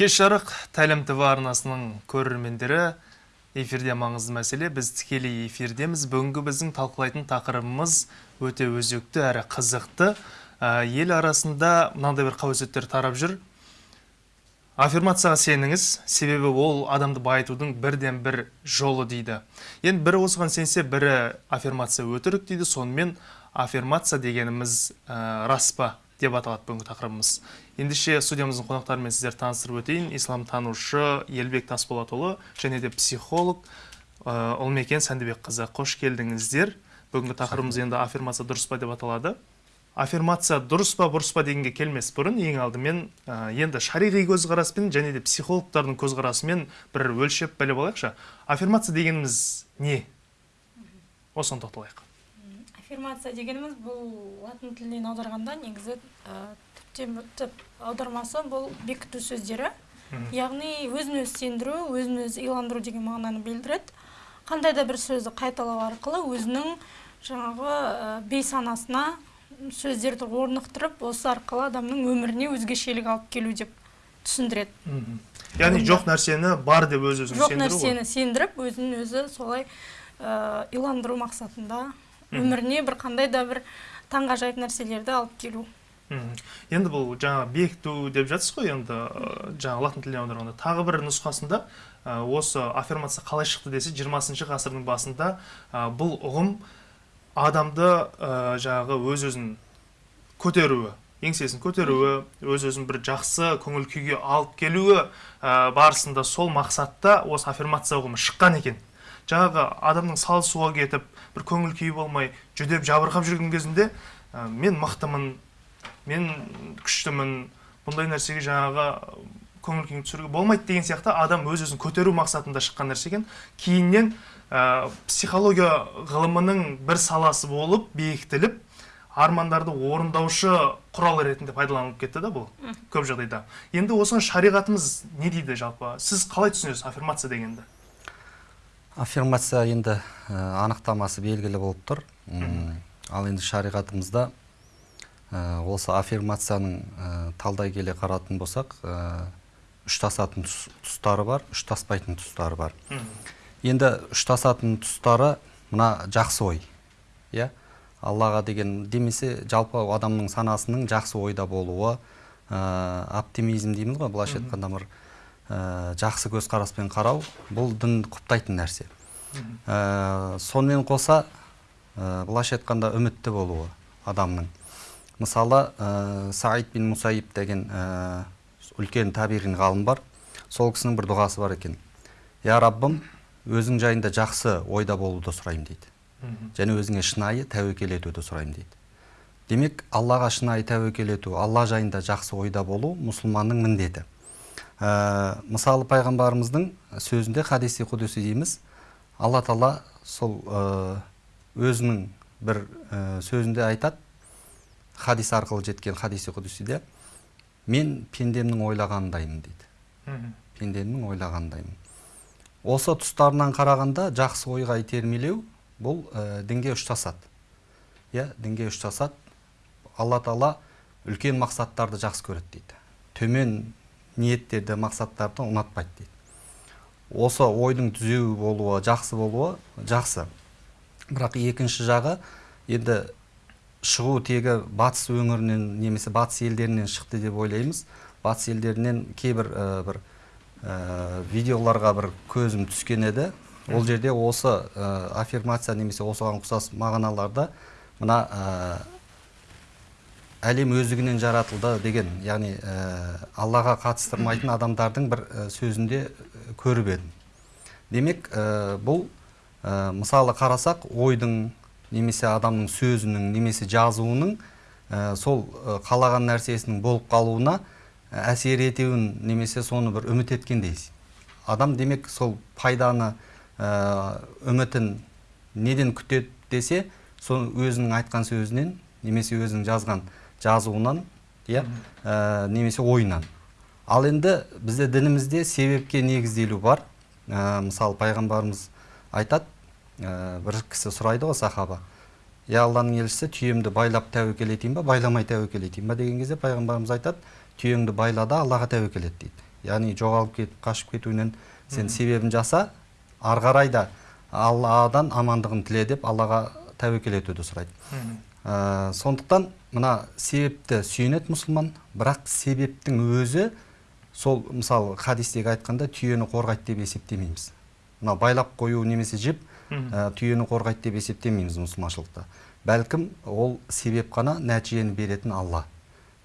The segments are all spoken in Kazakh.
кеш жарық тәлім тв арнасының көрермендері эфирде маңызды мәселе біз тікелей эфирдеміз. Бүгінгі біздің талқылайтын тақырыбымыз өте өзекті әрі қызықты. Ә, ел арасында мынандай бір қауесеттер тарап жүр. Аффирмацияға сеніңіз себебі ол адамды байытудың бірден бір жолы дейді. Енді бірі осыған сенсе бірі аффирмация өтірік дейді. Сонымен аффирмация дегеніміз ә, рас па деп аталады бүгінгі тақырыбымыз. Ендеше студиямыздың қонақтарымен сіздерді таныстырып өтейін. Исламтанушы елбек тасболатұлы және де психолог ә, ұлмекен сәндібекқызы. Қош келдіңіздер. Бүгінгі тақырыбымыз енді аффирмация дұрыс па деп аталады. Аффирмация дұрыс па бұрыс па дегенге келмес бұрын ең алдымен ә, енді шариғи көзқараспен және де психологтардың көзқарасымен бір өлшеп біліп алайықшы. Аффирмация дегеніміз не? Осыған тоқталайық. Аффирмация дегеніміз бұл латын тілінен аударғанда негізі ә, түп аудармасы бұл бекіту сөздері. Яғни өзін өзі сендіру өзін өзі иландыру деген мағынаны білдіреді. Қандай да бір сөзді қайталау арқылы өзінің жаңағы ә, бейсанасына сөздерді орнықтырып осы арқылы адамның өміріне өзгешелік алып келу деп түсіндіреді. Яғни жоқ нәрсені бар деп өз өзін жоқ нәрсені сендіріп өзін өзі солай ә, иландыру мақсатында өміріне бір қандай да бір таңғажайып нәрселерді алып келу. Енді бұл жаңа бекіту деп жатсыз ғой енді жаңа латын тіліне аударғанда тағы бір нұсқасында осы аффирмация қалай шықты десе 20 ғасырдың басында бұл ұғым адамды жаңағы өз өзін көтеруі еңсесін көтеруі өз өзін бір жақсы көңіл күйге алып келуі барысында сол мақсатта осы аффирмация ұғымы шыққан екен. Жаңағы адамның сал суға кетіп бір көңіл күйі болмай жүдеп жабырқап жүрген кезінде мен мықтымын мен күштімін бұндай нәрсеге жаңағы көңіл күйін түсіруге болмайды деген сияқты адам өз өзін көтеру мақсатында шыққан нәрсе екен. Кейіннен ә, психология ғылымының бір саласы болып бекітіліп армандарды орындаушы құрал ретінде пайдаланылып кетті да бұл көп жағдайда. Енді осыған шариғатымыз не дейді жалпы? Сіз қалай түсінесіз аффирмация дегенді? Аффирмация енді ә, анықтамасы белгілі болып тұр. Ал енді шариғатымызда ә, осы аффирмацияның ә, талдай келе қаратын болсақ ә, үштасатын тұс- тұстары бар үштаспайтын тұстары бар. Енді үштасатын тұстары мына жақсы ой иә? Аллаға деген демесе жалпы адамның санасының жақсы ойда болуы ә, оптимизм дейміз ғой былайша айтқанда бір ә, жақсы көзқараспен қарау бұл дін құптайтын нәрсе. Ә, сонымен қоса ә, былайша айтқанда үмітті болуы адамның. Мысалы ә, саид бин мусаиб деген ә, үлкен табиғи ғалым бар. Сол кісінің бір дұғасы бар екен. Я раббым өзің жайында жақсы ойда болуды сұраймын дейді. Және өзіңе шынайы тәуекел етуді сұраймын дейді. Демек аллаға шынайы тәуекел ету алла жайында жақсы ойда болу мұсылманның міндеті. Ә, мысалы пайғамбарымыздың сөзінде хадиси құдуси дейміз алла тағала сол ә, өзінің бір ә, сөзінде айтады. Хадис арқылы жеткен хадиси құдусиде мен пендемнің ойлағанындаймын дейді. Пендемнің ойлағанындаймын осы тұстарынан қарағанда жақсы ойға итермелеу бұл ә, дінге ұштасады. Иә дінге ұштасады. Алла тағала үлкен мақсаттарды жақсы көреді дейді. Төмен ниеттерді мақсаттарды ұнатпайды дейді. Осы ойдың түзеу болуы жақсы болуы жақсы. Бірақ екінші жағы енді шығу тегі батыс өңірінен немесе батыс елдерінен шықты деп ойлаймыз. Батыс елдерінен кейбір ә, бір ә, видеоларға бір көзім түскен еді. Ол жерде осы ә, аффирмация немесе осыған ұқсас мағыналарда мына әлем өздігінен жаратылды деген яғни аллаға қатыстырмайтын адамдардың бір сөзінде көріп едім. Демек бұл мысалы қарасақ ойдың немесе адамның сөзінің немесе жазуының ә, сол ә, қалаған нәрсесінің болып қалуына ә, әсер етеуін немесе соны бір үміт еткендей адам демек сол пайданы ә, үмітін неден күтеді десе сол өзінің айтқан сөзінен немесе өзінің жазған жазуынан иә ә, немесе ойынан. Ал енді бізде дінімізде себепке негізделу бар. Ә, мысалы пайғамбарымыз айтады бір кісі сұрайды ғой сахаба иә алланың елшісі түйемді байлап тәуекел етейін ба байламай тәуекел етейін ба деген кезде пайғамбарымыз айтады түйеңді байла да аллаға тәуекел ет дейді яғни жоғалып кетіп қашып кетуінен сен себебін жаса ары қарай да алладан амандығын тіле деп аллаға тәуекел етуді сұрайды. Ә, сондықтан мына себепті сүйенеді мұсылман бірақ себептің өзі сол мысалы хадистегі айтқанда түйені қорғайды деп есептемейміз мына байлап қою немесе Мгм. Ә, түйені қорғайды деп есептемейміз мұсылманшылықта. Бәлкім ол себеп қана нәтижені беретін алла.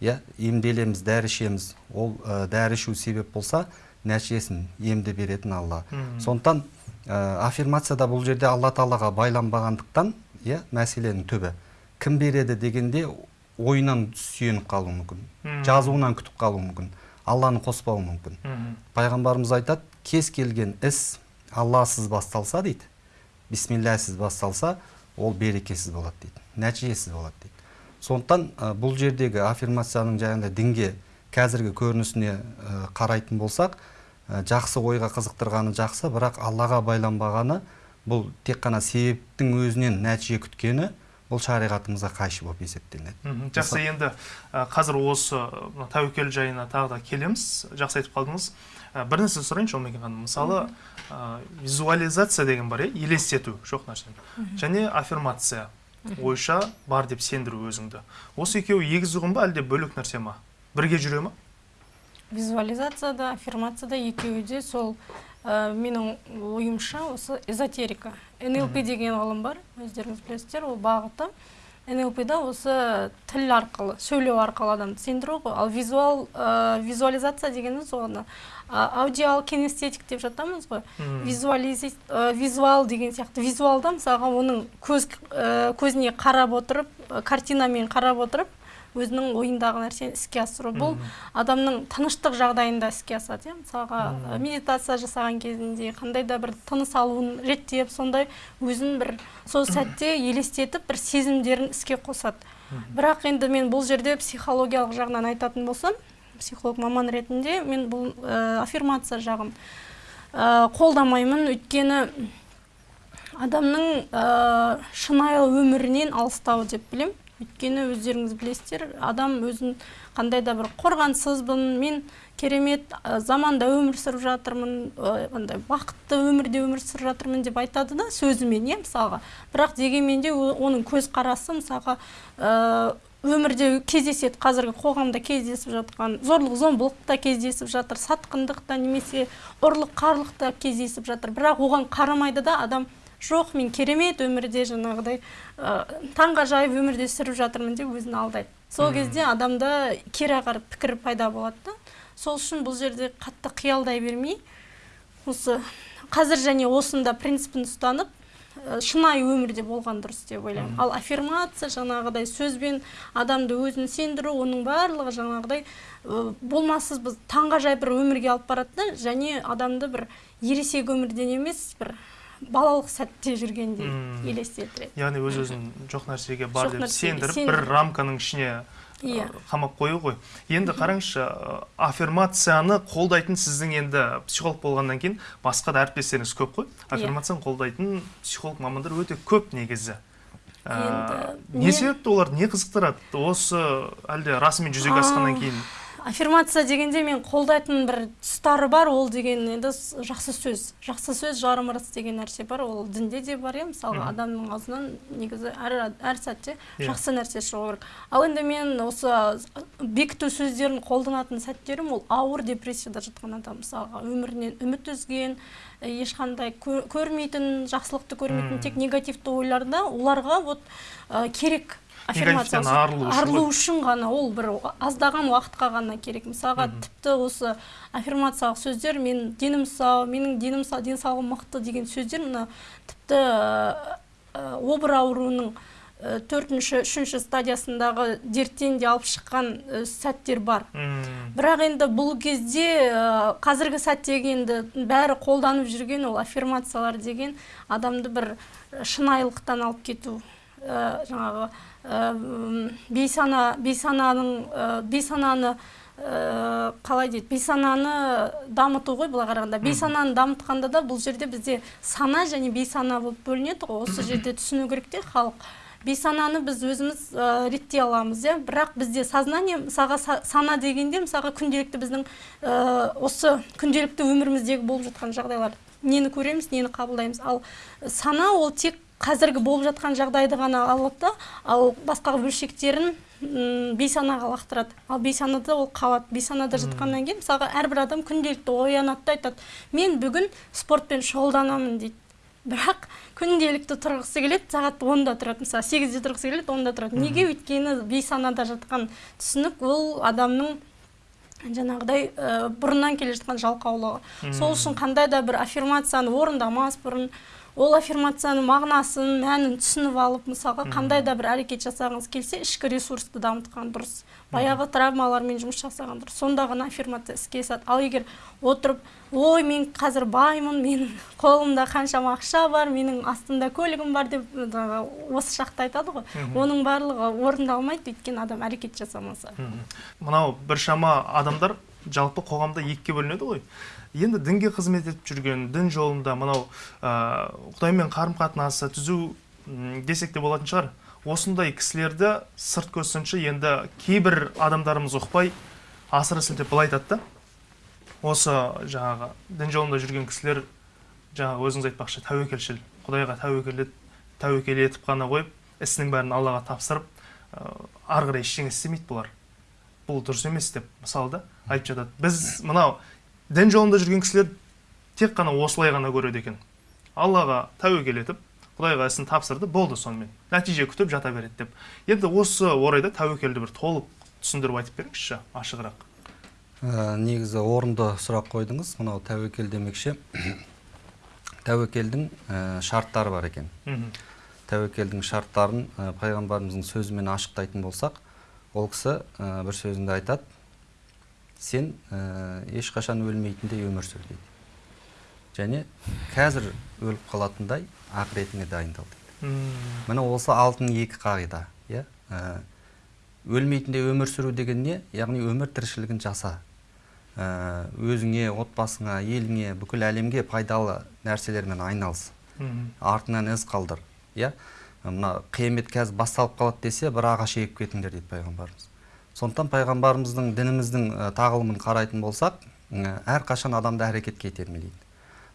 Иә емделеміз дәрі ішеміз ол ә, дәрі ішу себеп болса нәтижесін емді беретін алла. Сондықтан ә, аффирмацияда бұл жерде алла тағалаға байланбағандықтан иә мәселенің түбі. Кім береді дегенде ойынан сүйеніп қалуы мүмкін. Жазуынан күтіп қалуы мүмкін. Алланы қоспауы мүмкін. Пайғамбарымыз айтады кез келген іс алласыз басталса дейді. Бисмиллахсыз басталса ол берекесіз болады дейді нәтижесіз болады дейді. Сондықтан ә, бұл жердегі аффирмацияның жаңағыдай дінге қазіргі көрінісіне ә, қарайтын болсақ ә, жақсы ойға қызықтырғаны жақсы бірақ аллаға байланбағаны бұл тек қана себептің өзінен нәтиже күткені бұл шариғатымызға қайшы болып есептелінеді. Жақсы енді ә, қазір осы тәуекел жайына тағы да келеміз жақсы айтып қалдыңыз. Ә, бір нәрсе сұрайыншы омекен ханым мысалы ә, визуализация деген бар иә елестету жоқ нәрсені және аффирмация ойша бар деп сендіру өзіңді. Осы екеуі егіз ұғым ба әлде бөлек нәрсе ма? Бірге жүре ма? Визуализацияда аффирмацияда екеуі де сол ә, менің ойымша осы эзотерика. нлп деген ғылым бар өздеріңіз білесіздер ол бағыты. Нлпда осы тіл арқылы сөйлеу арқылы адамды сендіру ғой. Ал визуал ә, визуализация дегеніміз оны аудиал кинестетик деп жатамыз ғой. Визуализи ә, визуал деген сияқты. Визуалда мысалға оның көз ә, көзіне қарап отырып ә, картинамен қарап отырып өзінің ойындағы нәрсені іске асыру. Бұл адамның тыныштық жағдайында іске асады иә. Мысалға ә, медитация жасаған кезінде қандай да бір тыныс алуын реттеп сондай өзін бір сол сәтте елестетіп бір сезімдерін іске қосады. Бірақ енді мен бұл жерде психологиялық жағынан айтатын болсам психолог маман ретінде мен бұл ә, аффирмация жағын ә, қолдамаймын. Өйткені адамның ә, шынайы өмірінен алыстау деп білем өйткені өздеріңіз білесіздер адам өзін қандай да бір қорғансызбын мен керемет заманда өмір сүріп жатырмын андай бақытты өмірде өмір сүріп жатырмын деп айтады да сөзімен иә мысалға. Бірақ дегенмен де оның көзқарасы мысалға ә, өмірде кездеседі. Қазіргі қоғамда кездесіп жатқан зорлық зомбылық та кездесіп жатыр сатқындық та немесе ұрлық қарлық та кездесіп жатыр. Бірақ оған қарамайды да адам жоқ мен керемет өмірде жаңағыдай ә, таңғажайып өмірде сүріп жатырмын деп өзін алдайды. Сол кезде адамда кері қарап пікір пайда болады да. Сол үшін бұл жерде қатты қиялдай бермей осы қазір және осында принципін ұстанып ә, шынайы өмірде болған дұрыс деп ойлаймын. Ал аффирмация жаңағыдай сөзбен адамды өзін сендіру оның барлығы жаңағыдай ә, болмассыз біз таңғажайып бір өмірге алып барады да және адамды бір ересек өмірден емес бір балалық сәтте жүргендей елестетіреді яғни өз өзін жоқ нәрсеге бар деп сендіріп бір рамканың ішіне Иә. ә, қамап қою ғой. Енді қараңызшы ә, аффирмацияны қолдайтын сіздің енді психолог болғаннан кейін басқа да әріптестеріңіз көп қой. Иә. аффирмацияны қолдайтын психолог мамандар өте көп негізі. Ә, Енді не себепті олар не қызықтырады? Осы әлде расымен жүзеге асқаннан кейін аффирмация дегенде мен қолдайтын бір тұстары бар ол деген енді жақсы сөз. Жақсы сөз жарым ырыс деген нәрсе бар ол дінде де бар иә мысалға Мгм. адамның аузынан негізі әр, әр сәтте Иә. жақсы нәрсе шығу керек. Ал енді мен осы бекіту сөздерін қолданатын сәттерім ол ауыр депрессияда жатқан адам. Мысалға өмірінен үміт үзген ешқандай кө- көрмейтін жақсылықты көрмейтін тек негативті ойларда оларға вот керек. Аффирмация Негативтен арылу үшін ғана ол бір аздаған уақытқа ғана керек. Мысалға тіпті осы аффирмациялық сөздер мен денім сау менің денім сау денсаулығым мықты деген сөздер мына тіпті обыр ауруының төртінші үшінші стадиясындағы дерттен де алып шыққан сәттер бар. Бірақ енді бұл кезде қазіргі сәттегі енді бәрі қолданып жүрген ол аффирмациялар деген адамды бір шынайылықтан алып кету ә, жаңағы бейсана бейсананың ә, бейсананы ә, қалай дейді? Бейсананы дамыту ғой былай қарағанда. Бейсананы дамытқанда да бұл жерде бізде сана және бейсана болып бөлінеді ғой. Осы жерде түсіну керек те халық. Бейсананы біз өзіміз ә, реттей аламыз иә. Бірақ бізде сознание мысалға са- сана дегенде мысалға күнделікті біздің ә, осы күнделікті өміріміздегі болып жатқан жағдайлар. Нені көреміз нені қабылдаймыз. Ал сана ол тек қазіргі болып жатқан жағдайды ғана алады да. Ал басқа бөлшектерін бейсанаға лақтырады. Ал бейсанада ол қалады. Бейсанада жатқаннан кейін мысалға әрбір адам күнделікті оянады да айтады. Мен бүгін спортпен шұғылданамын дейді. Бірақ күнделікті тұрғысы келеді сағат онда тұрады. Мысалы сегізде тұрғысы келеді онда тұрады. Неге өйткені бейсанада жатқан түсінік ол адамның жаңағыдай ә, бұрыннан келе жатқан жалқаулығы. Сол үшін қандай да бір аффирмацияны орындамас бұрын ол аффирмацияның мағынасын мәнін түсініп алып мысалға қандай да бір әрекет жасағыңыз келсе ішкі ресурсты дамытқан дұрыс. Баяғы травмалармен жұмыс жасаған дұрыс. Сонда ғана аффирмация іске асады. Ал егер отырып ой мен қазір баймын менің қолымда қаншама ақша бар менің астымда көлігім бар деп осы шақта айтады ғой. Оның барлығы орындалмайды өйткені адам әрекет жасамаса. Мынау біршама адамдар жалпы қоғамда екіге бөлінеді ғой. Енді дінге қызмет етіп жүрген дін жолында мынау ә, құдаймен қарым қатынасы түзу десек те болатын шығар. Осындай кісілерді сырт көз енді кейбір адамдарымыз ұқпай асыра сілтеп былай айтады да. Осы жаңағы дін жолында жүрген кісілер жаңағы өзіңіз айтпақшы тәуекелшіл құдайға тәуекел тәуекел етіп қана қойып ісінің бәрін аллаға тапсырып ары қарай ештеңе істемейді бұлар. Бұл дұрыс емес деп мысалы да айтып жатады. Біз мынау дін жолында жүрген кісілер тек қана осылай ғана көреді екен. Аллаға тәуекел етіп құдайға ісін тапсырды болды сонымен. Нәтиже күтіп жата береді деп. Енді осы орайда тәуекелді бір толық түсіндіріп айтып беріңізші ашығырақ. Ә, негізі орынды сұрақ қойдыңыз. Мынау тәуекел демекші. Тәуекелдің ә, шарттары бар екен. Тәуекелдің шарттарын ә, пайғамбарымыздың сөзімен ашықтайтын болсақ ол кісі ә, бір сөзінде айтады. Сен ә, ешқашан өлмейтіндей өмір сүр дейді. Және қазір өліп қалатындай ақыретіңе дайындал дейді. Міне осы алтын екі қағида иә? Ә, өлмейтіндей өмір сүру деген не яғни өмір тіршілігін жаса. Ә, өзіңе отбасыңа еліңе бүкіл әлемге пайдалы нәрселермен айналыс. Мхм артыңнан із қалдыр иә? Мына қиямет қазір басталып қалады десе бір ағаш егіп кетіңдер дейді пайғамбарымыз. Сондықтан пайғамбарымыздың дініміздің ә, тағылымын қарайтын болсақ ә, әрқашан адамды әрекетке итермелейді.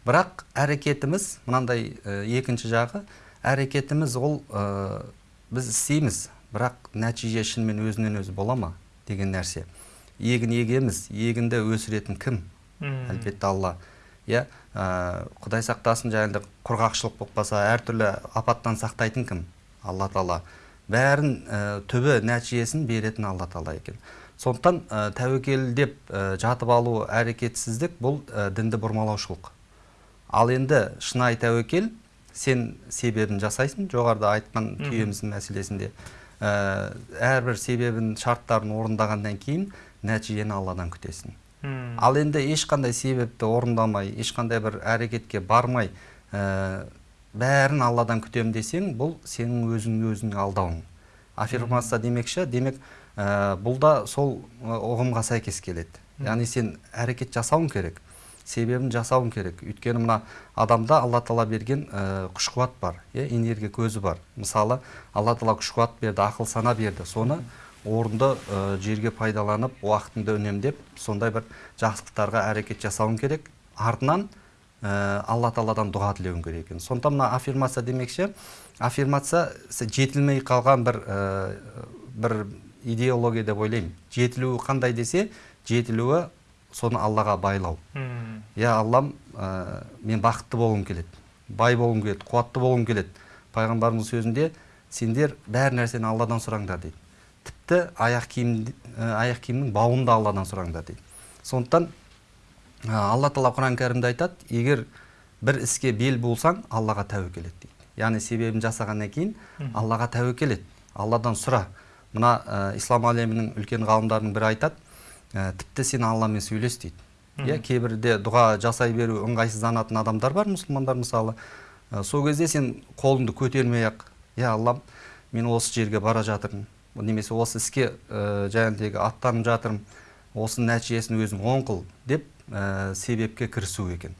Бірақ әрекетіміз мынандай ә, екінші жағы әрекетіміз ол ә, біз істейміз бірақ нәтиже шынымен өзінен өзі бола ма деген нәрсе. Егін егеміз егінді өсіретін кім? Әлбетте алла. Иә ә, құдай сақтасын жаңағыдай құрғақшылық болып қалса әртүрлі апаттан сақтайтын кім? Алла тағала. Бәрін ә, түбі нәтижесін беретін алла тағала екен. Сондықтан ә, тәуекел деп ә, жатып алу әрекетсіздік бұл ә, дінді бұрмалаушылық. Ал енді шынайы тәуекел сен себебін жасайсың жоғарыда айтқан Мгм. күйеміздің мәселесінде. Ә, әрбір себебін шарттарын орындағаннан кейін нәтижені алладан күтесің. Ал енді ешқандай себепті орындамай ешқандай бір әрекетке бармай ә, бәрін алладан күтемін десең бұл сенің өзің өзіңе алдауың. Аффирмация демекші демек ә, бұл да сол ә, ұғымға сәйкес келеді. Яғни сен әрекет жасауың керек себебін жасауың керек. Өйткені мына адамда алла тағала берген ә, күш қуат бар иә энергия көзі бар. Мысалы алла тағала күш қуат берді ақыл сана берді. Соны орынды ә, жерге пайдаланып уақытыңды үнемдеп сондай бір жақсылықтарға әрекет жасауың керек. Артынан ә, алла тағаладан дұға тілеуің керек екен. Сондықтан мына аффирмация демекші аффирмация жетілмей қалған бір ә, бір идеология деп ойлаймын. Жетілуі қандай десе жетілуі соны аллаға байлау. Иә аллам ә, мен бақытты болғым келеді бай болғым келеді қуатты болғым келеді. Пайғамбарымыз сөзінде сендер бәр нәрсені алладан сұраңдар дейді. Тіпті аяқ киім ә, аяқ киімнің бауын да алладан сұраңдар дейді. Сондықтан алла тағала құран кәрімде айтады егер бір іске бел болсаң аллаға тәуекел ет дейді. Яғни себебін жасағаннан кейін аллаға тәуекел ет. Алладан сұра. Мына ә, ислам әлемінің үлкен ғалымдарының бірі айтады ә, тіпті сен алламен сөйлес дейді. Иә кейбірде дұға жасай беру ыңғайсызданатын адамдар бар мұсылмандар мысалы. Ә, сол кезде сен қолыңды көтермей ақ иә аллам мен осы жерге бара жатырмын. Немесе осы іске ә, жаңағыдегі аттанып жатырмын. Осы нәтижесін өзің оң қыл деп ә, себепке кірісу екен.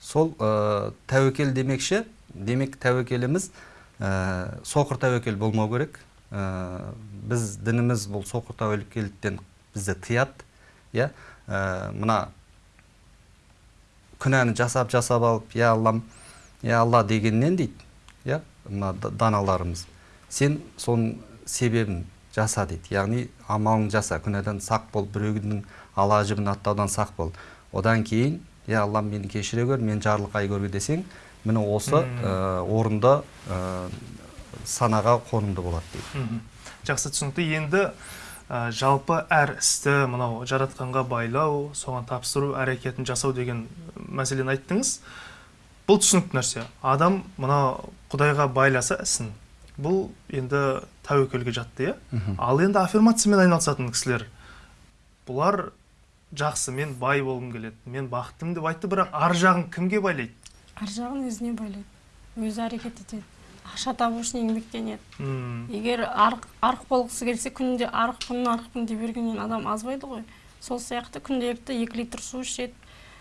Сол ә, тәуекел демекші демек тәуекеліміз ә, соқыр тәуекел болмау керек. Ә, біз дініміз бұл соқыр тәуекелдіктен бізді тыяды иә. Ә, мына күнәні жасап жасап алып я аллам я алла дегеннен дейді иә мына даналарымыз. Сен соның себебін жаса дейді яғни амалын жаса күнәдан сақ бол біреудің ала жібін аттаудан сақ бол. Одан кейін я аллам мені кешіре көр мен жарлықай көрге десең міне осы ә, орында ә, санаға қонымды болады дейді. Жақсы түсінікті. Енді ә, жалпы әр істі мынау жаратқанға байлау соған тапсыру әрекетін жасау деген мәселені айттыңыз. Бұл түсінікті нәрсе. Адам мына құдайға байласа ісін. Бұл енді тәуекелге жатты иә? Ал енді аффирмациямен айналысатын кісілер бұлар жақсы мен бай болғым келеді мен бақыттымын деп айтты бірақ ар жағын кімге байлайды? Ар жағын өзіне байлайды өзі әрекет етеді ақша табу үшін еңбектенеді. М, егер арық, арық болғысы келсе күнде арықпын арықпын дей бергеннен адам азбайды ғой. Сол сияқты күнделікті екі литр су ішеді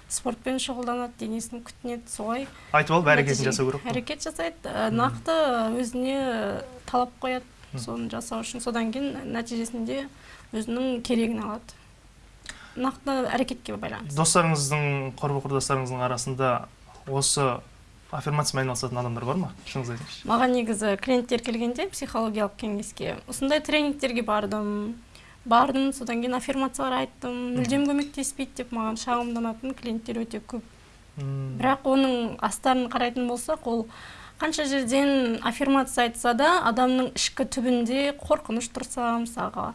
спортпен шұғылданады денесін күтінеді солай айтып алып әрекетін жасау керек қой. Әрекет жасайды нақты өзіне талап қояды. Соны жасау үшін содан кейін нәтижесінде өзінің керегін алады. Нақты әрекетке байланысты. Достарыңыздың құрбы құрдастарыңыздың арасында осы аффирмациямен айналысатын адамдар бар ма? Шыныңызды айтыңызшы. Маған негізі клиенттер келгенде психологиялық кеңеске осындай тренингтерге бардым. Бардым содан кейін аффирмациялар айттым. Мүлдем көмектеспейді деп маған шағымданатын клиенттер өте көп. Бірақ оның астарын қарайтын болсақ ол қанша жерден аффирмация айтса да адамның ішкі түбінде қорқыныш тұрса мысалға.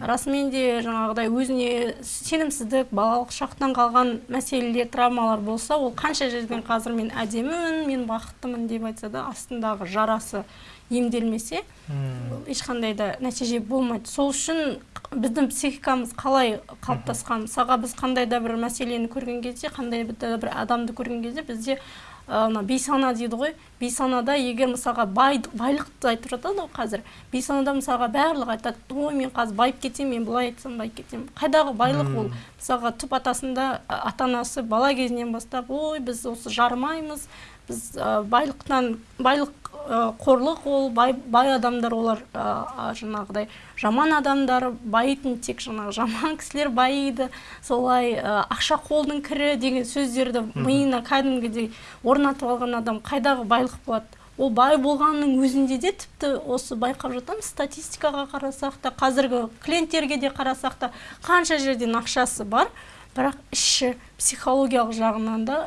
Расымен де жаңағыдай өзіне сенімсіздік балалық шақтан қалған мәселелер травмалар болса ол қанша жерден қазір мен әдемімін мен бақыттымын деп айтса да астындағы жарасы емделмесе ешқандай да нәтиже болмайды. Сол үшін біздің психикамыз қалай қалыптасқан? Мысалға біз қандай да бір мәселені көрген кезде қандай да бір адамды көрген кезде бізде мына бейсана дейді ғой. Бейсанада егер мысалға бай, байлықты айтып жатады ғой қазір. Бейсанада мысалға барлығы айтады ой мен қазір байып кетемін мен былай айтсам байып кетемін қайдағы байлық ол? Мысалға түп атасында ата анасы бала кезінен бастап ой біз осы жарымаймыз біз ы, байлықтан байлық қорлық ол бай, бай адамдар олар а, жаңағыдай жаман адамдар байитын тек жаңағы жаман кісілер байиды. Солай ы, ақша қолдың кірі деген сөздерді миына кәдімгідей орнатып алған адам қайдағы байлық болады? Ол бай болғанның өзінде де тіпті осы байқап жатамыз. Статистикаға қарасақ та қазіргі клиенттерге де қарасақ та қанша жерден ақшасы бар. Бірақ іші психологиялық жағынан да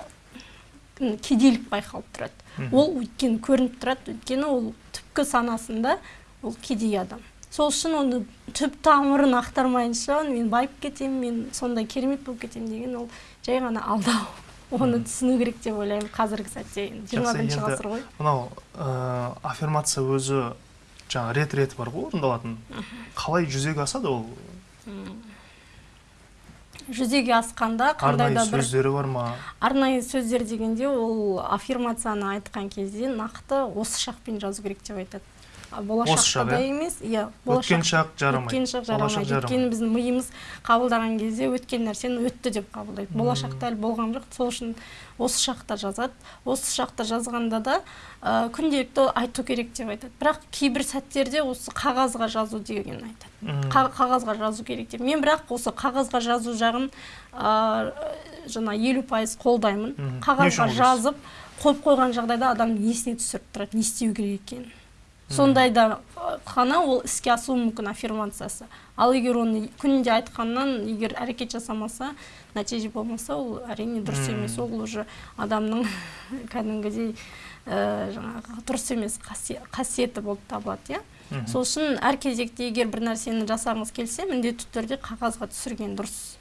кедейлік байқалып тұрады. Ол өйткені көрініп тұрады. Өйткені ол түпкі санасында ол кедей адам. Сол үшін оны түп тамырын ақтармайынша мен байып кетемін мен сондай керемет болып кетемін деген ол жай ғана алдау. Оны түсіну керек деп ойлаймын қазіргі сәтте. Енді жиырма бірінші ғасыр ғой. мынау ә, аффирмация өзі жаңа рет реті бар ғой орындалатын. Қалай жүзеге асады ол? Жүзеге асқанда қандай да бір сөздері бар ма? Арнайы сөздер дегенде ол аффирмацияны айтқан кезде нақты осы шақпен жазу керек деп айтады. А болашақта шақ, да емес иә өткен шақ жарамайды өткен шақ жарамайды өйткені біздің миымыз қабылдаған кезде өткен нәрсені өтті деп қабылдайды. Болашақта әлі болған жоқ. Сол үшін осы шақта жазады. Осы шақта жазғанда да ә, күнделікті айту керек деп айтады. Бірақ кейбір сәттерде осы қағазға жазу деген айтады. Қа- қағазға жазу керек деп. Мен бірақ осы қағазға жазу жағын ә, жаңа елу пайыз қолдаймын. Қағазға жазып қойып қойған жағдайда адам есіне түсіріп тұрады не істеу керек екенін. Сондайда ғана ол іске асуы мүмкін аффирмациясы. Ал егер оны күнде айтқаннан егер әрекет жасамаса нәтиже болмаса ол әрине дұрыс емес. Ол уже адамның кәдімгідей ә, жаңағы дұрыс емес қаси- қасиеті болып табылады иә. Сол үшін әр кезекте егер бір нәрсені жасағыңыз келсе міндетті түрде қағазға түсірген дұрыс.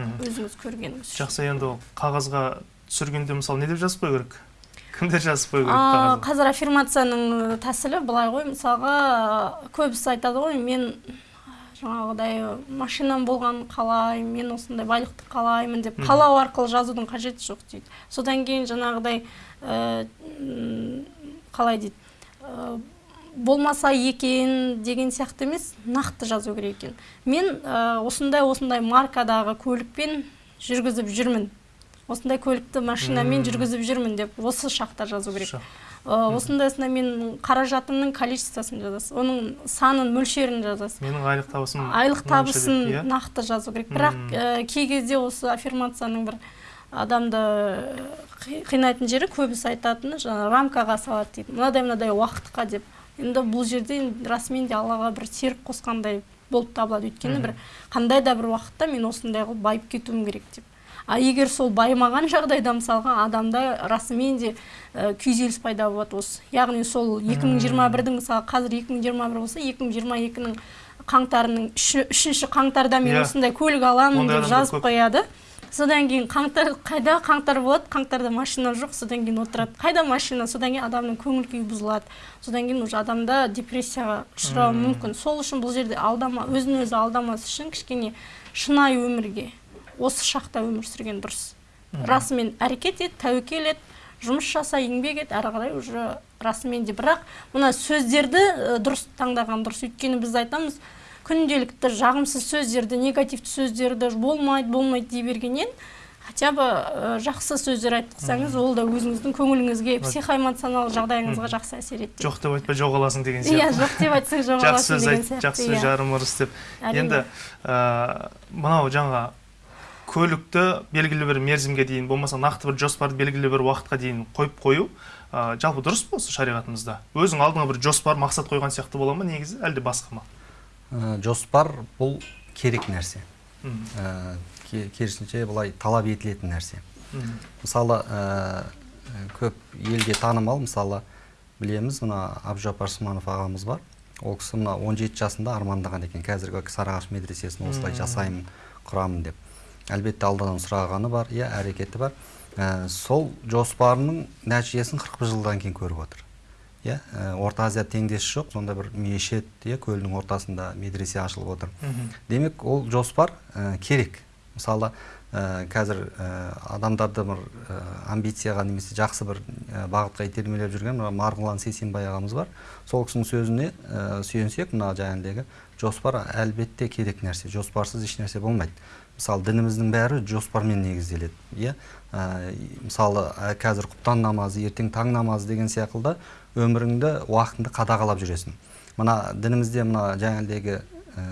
Өзіңіз көргеніңіз жақсы енді ол қағазға түсіргенде мысалы не деп жазып қою керек? Кімдер жазып қою керек қазір аффирмацияның тәсілі былай ғой. Мысалға көбісі айтады ғой мен жаңағыдай машинам болғанын қалаймын мен осындай байлықты қалаймын деп. Қалау арқылы жазудың қажеті жоқ дейді. Содан кейін жаңағыдай ә, қалай дейді ә, болмаса екен деген сияқты емес нақты жазу керек екен. Мен ә, осындай осындай маркадағы көлікпен жүргізіп жүрмін осындай көлікті машинамен жүргізіп жүрмін деп осы шақта жазу керек. Осындайсына мен қаражатымның количествосын жазасыз оның санын мөлшерін жазасыз. Менің айлық табысым айлық табысын деп, иә? нақты жазу керек. Бірақ ә, кей кезде осы аффирмацияның бір адамды қи- қинайтын жері көбісі айтатыны жаңағы рамкаға салады дейді. Мынадай мынадай уақытқа деп. Енді бұл жерде расымен де аллаға бір серік қосқандай болып табылады. Өйткені бір қандай да бір уақытта мен осындай қылып байып кетуім керек деп. А егер сол байымаған жағдайда мысалға адамда расымен де ә, күйзеліс пайда болады осы. Яғни сол 2021-дің мысалы қазір 2021 болса 2022-нің қаңтарының үші- үшінші қаңтарда мен Иә. осындай көлік аламын деп жазып қояды. Содан кейін қаңтар қайда қаңтар болады? Қаңтарда машина жоқ содан кейін отырады. Қайда машина? Содан кейін адамның көңіл күйі бұзылады. Содан кейін уже адамда депрессияға ұшырауы мүмкін. Сол үшін бұл жерде алдама өзін өзі алдамас үшін кішкене шынайы өмірге осы шақта өмір сүрген дұрыс. Расымен әрекет ет тәуекел ет жұмыс жаса еңбек ет әрі қарай уже расымен де. Бірақ мына сөздерді дұрыс таңдаған дұрыс. Өйткені біз айтамыз күнделікті жағымсыз сөздерді негативті сөздерді болмайды болмайды дей бергеннен хотя бы жақсы сөздер айтқызсаңыз ол да өзіңіздің көңіліңізге психоэмоционалдық жағдайыңызға жақсы әсер етеді жоқ деп айтпай жоғаласың деген иә сияқты. жоқ деп айтсаң жақсы жоғаласың сөз деген айт сияқты жақсы сөз иә. жарым ырыс деп. Енді ә, мынау жаңа көлікті белгілі бір мерзімге дейін болмаса нақты бір жоспарды белгілі бір уақытқа дейін қойып қою ә, жалпы дұрыс па осы шариғатымызда. Өзің алдыңа бір жоспар мақсат қойған сияқты бола ма негізі әлде басқа ма? Ә, жоспар бұл керек нәрсе. Ә, ке- керісінше былай талап етілетін нәрсе. Мысалы ә, көп елге танымал мысалы білеміз мына абжапар сманов ағамыз бар. Ол кісі мына 17 жасында армандаған екен. Қазіргі сарыағаш медресесін осылай жасаймын құрамын деп. Әлбетте алладан сұрағаны бар иә әрекеті бар. Ә, сол жоспарының нәтижесін 40 жылдан кейін көріп отыр. Иә ә, орта азияда теңдесі жоқ сонда бір мешіт иә көлдің ортасында медресе ашылып отыр. Демек ол жоспар ә, керек. Мысалы ә, қазір ә, адамдарды бір ә, амбицияға немесе жақсы бір ә, бағытқа итермелеп жүрген мына марғұлан сейсенбай ағамыз бар. Сол кісінің сөзіне ә, сүйенсек мына жаңағыдегі жоспар әлбетте керек нәрсе жоспарсыз ешнәрсе болмайды. Мысалы дініміздің бәрі жоспармен негізделеді иә? Мысалы қазір құптан намазы ертең таң намазы деген секілді өміріңді уақытыңды қадағалап жүресің. Мына дінімізде мына жаңағыдегі ә,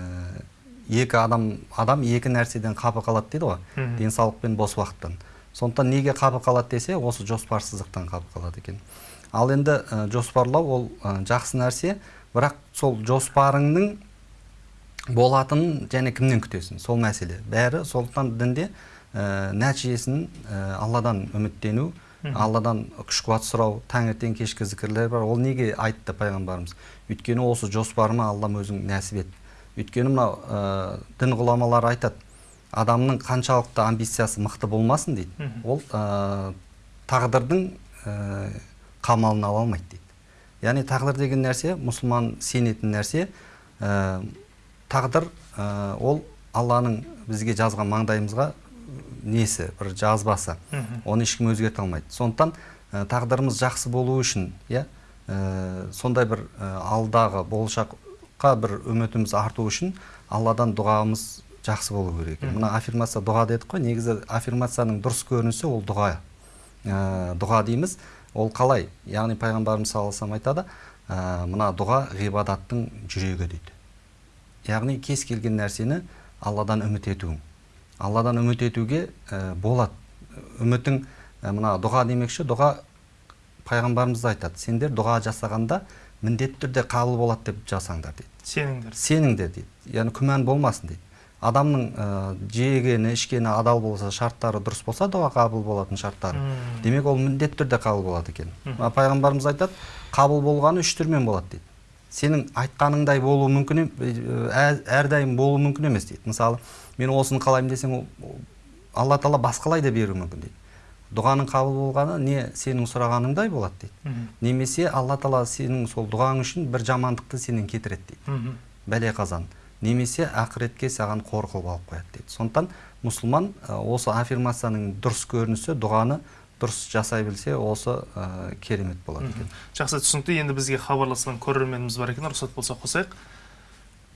екі адам адам екі нәрседен қапы қалады дейді ғой денсаулық пен бос уақыттан. Сондықтан неге қапы қалады десе осы жоспарсыздықтан қапы қалады екен. Ал енді ә, жоспарлау ол ә, жақсы нәрсе бірақ сол жоспарыңның болатынын және кімнен күтесің сол мәселе. Бәрі сондықтан дінде ә, нәтижесін ә, алладан үміттену алладан күш қуат сұрау таңертең кешкі зікірлер бар. Ол неге айтты пайғамбарымыз? Өйткені осы жоспарыма аллам өзің нәсіп ет. Өйткені мынау ә, дін ғұламалары айтады адамның қаншалықты амбициясы мықты болмасын дейді. Ол ә, тағдырдың ә, қамалын ала алмайды дейді. Яғни тағдыр деген нәрсе мұсылман сенетін нәрсе ә, тағдыр ә, ол алланың бізге жазған маңдайымызға несі бір жазбасы. Оны ешкім өзгерте алмайды. Сондықтан ә, тағдырымыз жақсы болу үшін иә ә, сондай бір ә, алдағы болашаққа бір үмітіміз арту үшін алладан дұғамыз жақсы болу керек. Екен мына аффирмация дұға дедік қой. Негізі аффирмацияның дұрыс көрінісі ол дұға ә, дұға дейміз. Ол қалай? Яғни пайғамбарымыз саллаллаху айтады ә, мына дұға ғибадаттың жүрегі дейді. Яғни кез келген нәрсені алладан үміт етуің. Алладан үміт етуге ә, болады. Үмітің ә, мына дұға демекші дұға пайғамбарымыз айтады. Сендер дұға жасағанда міндетті түрде қабыл болады деп жасаңдар дейді. Сеніңдер. Сеніңдер дейді. Яғни күмән болмасын дейді. Адамның ә, жегені ішкені адал болса шарттары дұрыс болса дұға қабыл болатын шарттары. Демек ол міндетті түрде қабыл болады екен. Пайғамбарымыз айтады қабыл болғаны үш түрмен болады дейді. Сенің айтқаныңдай болуы мүмкін әрдайым болуы мүмкін емес дейді. Мысалы мен осыны қалаймын десең ол- алла тағала басқалай да беруі мүмкін дейді. Дұғаның қабыл болғаны не сенің сұрағаныңдай болады дейді. Немесе алла тағала сенің сол дұғаң үшін бір жамандықты сенен кетіреді дейді. Бәле қазан. Немесе ақыретке саған қор қылып алып қояды дейді. Сондықтан мұсылман осы аффирмацияның дұрыс көрінісі дұғаны дұрыс жасай білсе осы ә, керемет болады екен. жақсы түсінікті. Енді бізге хабарласқан көрерменіміз бар екен. Рұқсат болса қосайық.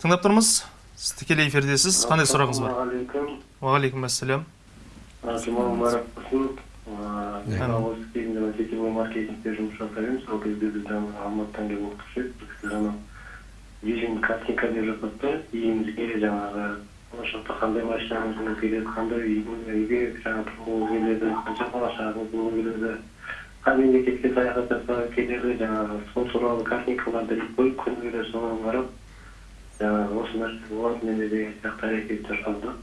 Тыңдап тұрмыз. Сіз тікелей эфирдесіз. Қандай сұрағыңыз бар? Уағалейкум ассалам Жұма мүбәрәк болсын. Осы кезінде мен сетевой маркетингте жұмыс жасаймын. Сол кезде біз жаңағы алматыдан келіп оқытушы едік бұл кісілер ана вижн картинка деп жатады да үйіңізге жаңағы болашақта қандай машина алғыңыз келеді қандай үйге жаңағы тұрғыңыз келеді қанша бала шағаңыз болу келеді қай мемлекетке саяхат жасағыңыз келеді жаңағы сол туралы картинкаларды іліп қойып күні келе соған қарап жаңағы осы нәрсе болады менде деген сияқты әрекет жасалды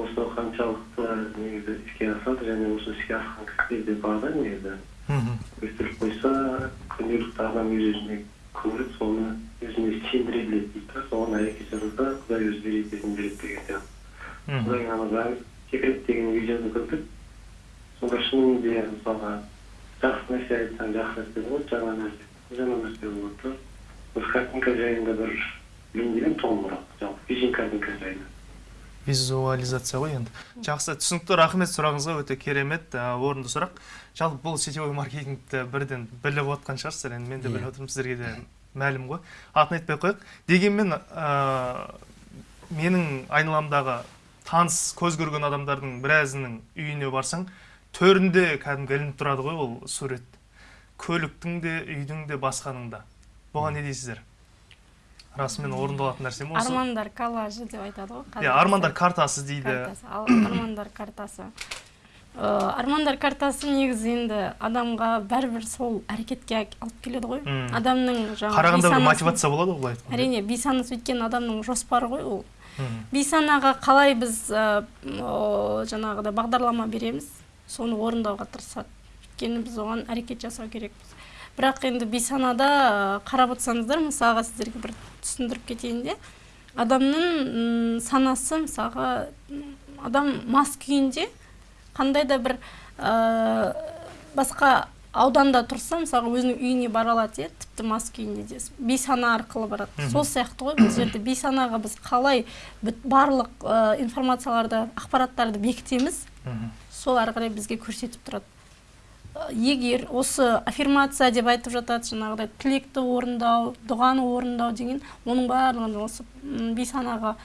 осы қаншалықты негізі іске асады және осы іске асқан кісілерде бар да негізі мхм өстіріп қойса күнделікті адам өз өзіне көріп соны өзіне сендіре біледі дейді да соған әрекет жасаса құдай өзі береді ететін береді деген сияқты. Ана секрет деген видеоны көрдік. Сонда шынымен мысалға жақсы нәрсе айтсаң жақсы нәрсе болады жаман нәрсе жаман нәрсе болады. Да осы картинка жайында бір дегенмін толығырақ жалпы вижн картинка жайында. Визуализация ғой енді. Жақсы. Түсінікті рахмет сұрағыңызға өте керемет орынды сұрақ. Жалпы бұл сетевой маркетингті бірден біліп отқан шығарсыздар енді мен де Иә. біліп отырмын сіздерге де мәлім ғой. Атын айтпай ақ қояйық. Дегенмен ә, менің айналамдағы таныс көз көрген адамдардың біразының үйіне барсаң төрінде кәдімгі ілініп тұрады ғой ол сурет. Көліктің де үйдің де басқаның да. Бұған не дейсіздер? Расымен орындалатын нәрсе ме осы. Армандар коллажы деп айтады ғой иә армандар картасы дейді. Армандар картасы. Э, армандар картасы негізі енді адамға бәрібір сол әрекетке алып келеді ғой. Адамның жаңағы қарағанда бір мотивация болады ғой былай айтқанда. Әрине бейсанасы өйткені адамның жоспары ғой ол. Бейсанаға қалай біз ә, жаңағыдай бағдарлама береміз соны орындауға тырысады. Өйткені біз оған әрекет жасау керекпіз. Бірақ енді бейсанада ә, қарап отырсаңыздар мысалға сіздерге бір түсіндіріп кетейін де адамның санасы мысалға адам мас күйінде қандай да бір ә, басқа ауданда тұрса мысалға өзінің үйіне бара алады иә тіпті мас күйінде де. Бейсана арқылы барады. Сол сияқты ғой бұл жерде. Бейсанаға біз қалай барлық ә, информацияларды ақпараттарды бекітеміз сол ары қарай бізге көрсетіп тұрады. Егер осы аффирмация деп айтып жатады жаңағыдай тілекті орындау дұғаны орындау деген оның барлығын осы бейсанаға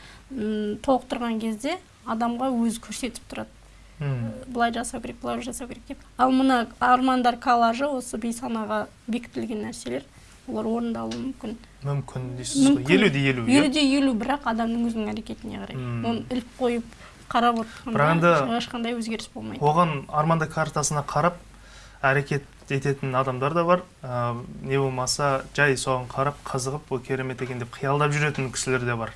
толықтырған кезде адамға өзі көрсетіп тұрады. Былай жасау керек былай жасау керек деп. Ал мына армандар коллажы осы бейсанаға бекітілген нәрселер олар орындалуы мүмкін. Мүмкін дейсіз ғой. Елу де елу иә? Елу де елу бірақ адамның өзінің әрекетіне қарай. Оны іліп қойып қарап отырғанда ешқандай өзгеріс болмайды. оған арманда картасына қарап әрекет ететін адамдар да бар. Ә, не болмаса жай соған қарап қызығып ол керемет екен деп қиялдап жүретін кісілер де бар.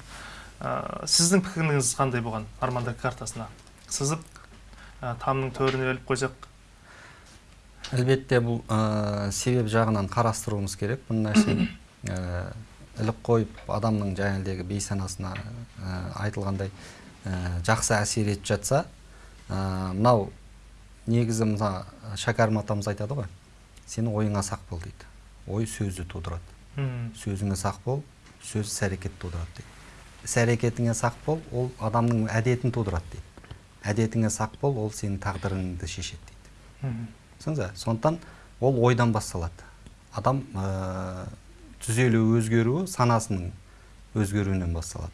Ә, сіздің пікіріңіз қандай бұған арманда картасына? Сызып тамның төріне іліп қойсақ. Әлбетте бұл ә, себеп жағынан қарастыруымыз керек. Бұл нәрсені ә, іліп қойып адамның жаңағыдегі бейсанасына ә, айтылғандай ә, жақсы әсер етіп жатса ә, мынау негізі мына шәкәрім атамыз айтады ғой сен ойыңа сақ бол дейді. Ой сөзді тудырады. Сөзіңе сақ бол сөз іс әрекет тудырады дейді. Іс әрекетіңе сақ бол ол адамның әдетін тудырады дейді. Әдетіңе сақ бол ол сенің тағдырыңды шешеді дейді. Түсіндіңіз сондықтан ол ойдан басталады. Адам ә, түзелу өзгеруі санасының өзгеруінен басталады.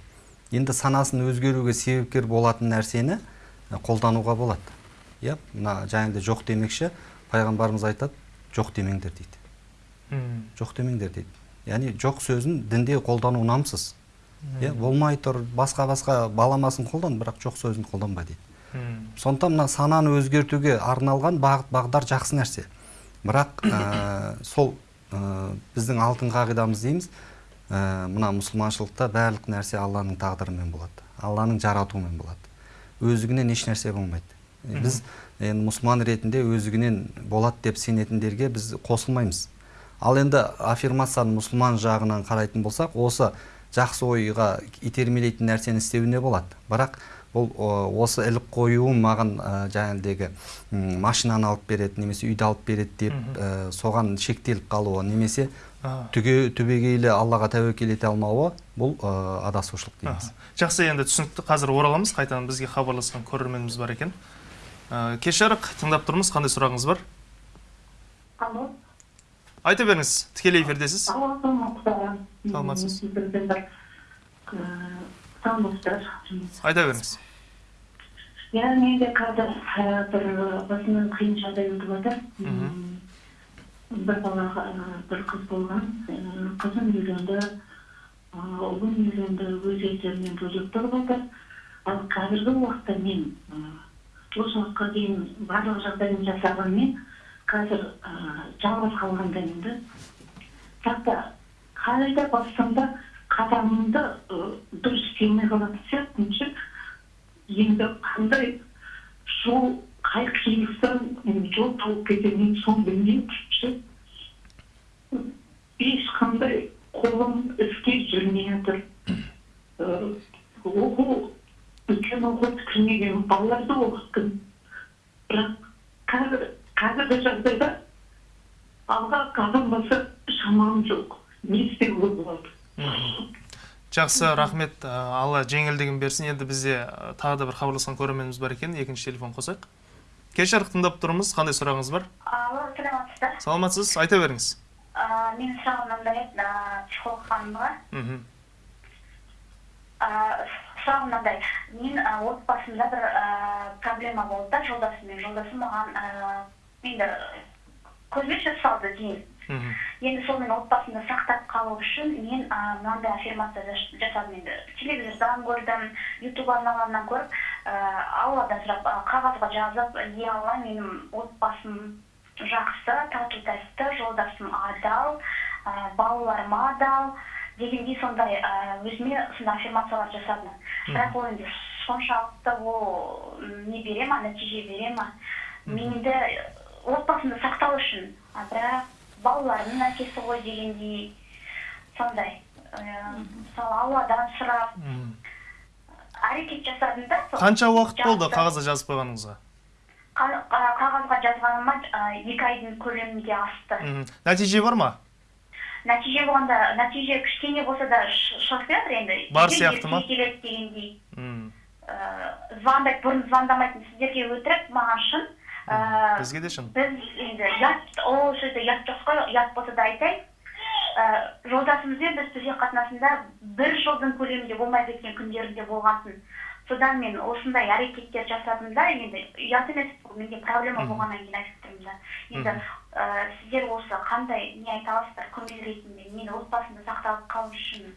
Енді санасының өзгеруге себепкер болатын нәрсені ә, қолдануға болады. Иә мына жаңағыдай жоқ демекші пайғамбарымыз айтады жоқ демеңдер дейді. Жоқ демеңдер дейді. Яғни жоқ сөзін дінде қолдану намсыз иә болмай тұр басқа басқа баламасын қолдан бірақ жоқ сөзін қолданба дейді. сондуктан мына сананы өзгөртүүгө арналган багыт багдар жакшы нерсе бірақ э, сол э, биздин алтын кагыйдабыз дейбиз э, мына мусулманчылыкта баардык нерсе алланын тагдыры менен болот алланын жаратуу менен болот болады эч нерсе болмайды биз эми мусулман иретинде өздігінен болот деп сенетиндерге биз қосылмаймыз. Ал энди аффирмацияны мусулман жагынан карайтын болсок осы жақсы ойға итермелейтін нәрсені істеуіне болады. Бірақ бұл осы іліп қоюым маған ә, жаңағыдегі машинаны алып береді немесе үйді алып береді деп ә, соған шектеліп қалуы немесе түге түбегейлі аллаға тәуекел ете алмауы бұл ә, адасушылық дейміз. Жақсы енді түсінікті. Қазір ораламыз қайтадан бізге хабарласқан көрерменіміз бар екен. Ә, кеш жарық тыңдап тұрмыз қандай сұрағыңыз бар? Алло, айта беріңіз тікелей эфирдесіз. Саламатсыз. Саламатсыздар. айта беріңіз. Иә менде қазір ә, бір басымнан қиын жағдай өтіп жатыр бір балаға ә, бір қыз болған. Қызым үйленді ұлым үйленді өз елдерінен бөлек тұрып жатыр ал қазіргі уақытта мен осы уақытқа дейін барлық жағдайын жасағанмен қазір жалғыз қалғандаймын да бірақ та қалай да барсам да қадамымды дұрыс істемей қалатын сияқтымын ше? Енді қандай жол қай қиылыстан жол тауып кетемін соны білмеймін ше? Ешқандай қолым іске жүрмей жатыр оқу үлкен оқу бітірмеген балаларды оқыттым. Бірақ қазір қазіргі жағдайда алға қадам басар шамам жоқ. Не істеуге болады жақсы рахмет алла жеңілдігін берсін енді бізде тағы да бір хабарласқан көрерменіміз бар екен екінші телефон қосайық кеш жарық тыңдап тұрмыз қандай сұрағыңыз бар Алло, саламатсыздар. саламатсыз айта беріңіз менің сұрағым мынандай еді, психолог ханымға. мхм сұрағым мынандай. Мен отбасымда бір проблема болды да жолдасыммен. Жолдасым маған енді көзбе сөз салды дейін. Мхм Енді сол мен отбасымды сақтап қалу үшін мен ә, мынандай аффирмация жас- жасадым енді. Телевизордан көрдім, ютуб арналарынан көріп, ә, алладан сұрап, қағазға жазып, е алла менің отбасым жақсы, тату тәтті, жолдасым адал, ә, балаларым адал дегендей сондай ә, өзіме сондай аффирмациялар жасадым. Бірақ ол енді соншалықты ол не бере ма, нәтиже бере ма? Мен енді отбасымды сақтау үшін, а бірақ балаларымның әкесі ғой дегендей сондай. Мысалы алладан сұрап әрекет жасадым да. сол. қанша уақыт болды қағазда жазып қойғаныңызға Қа- қа- қағазға жазғаныма екі айдың көлемінде асты. мхм. нәтиже бар ма Нәтиже болғанда, нәтиже кішкене болса да шығып жатыр енді. Бар сияқты ма? келеді дегендей. звондайды, бұрын звондамайтын сіздерге өтірік, маған шын. Бізге де шын біз енді ұят ол жерде ұят жоқ қой ұят болса да айтайын ә, жолдасымызбен біз төсек қатынасында бір жылдың көлемінде болмай кеткен күндерінде болғансын содан мен осындай әрекеттер жасадым да енді ұят емес бұл менде проблема болғаннан кейін айтып тұрмын да. Енді ә, сіздер осы қандай не айта аласыздар көмек ретінде мен отбасымды сақтап қалу үшін?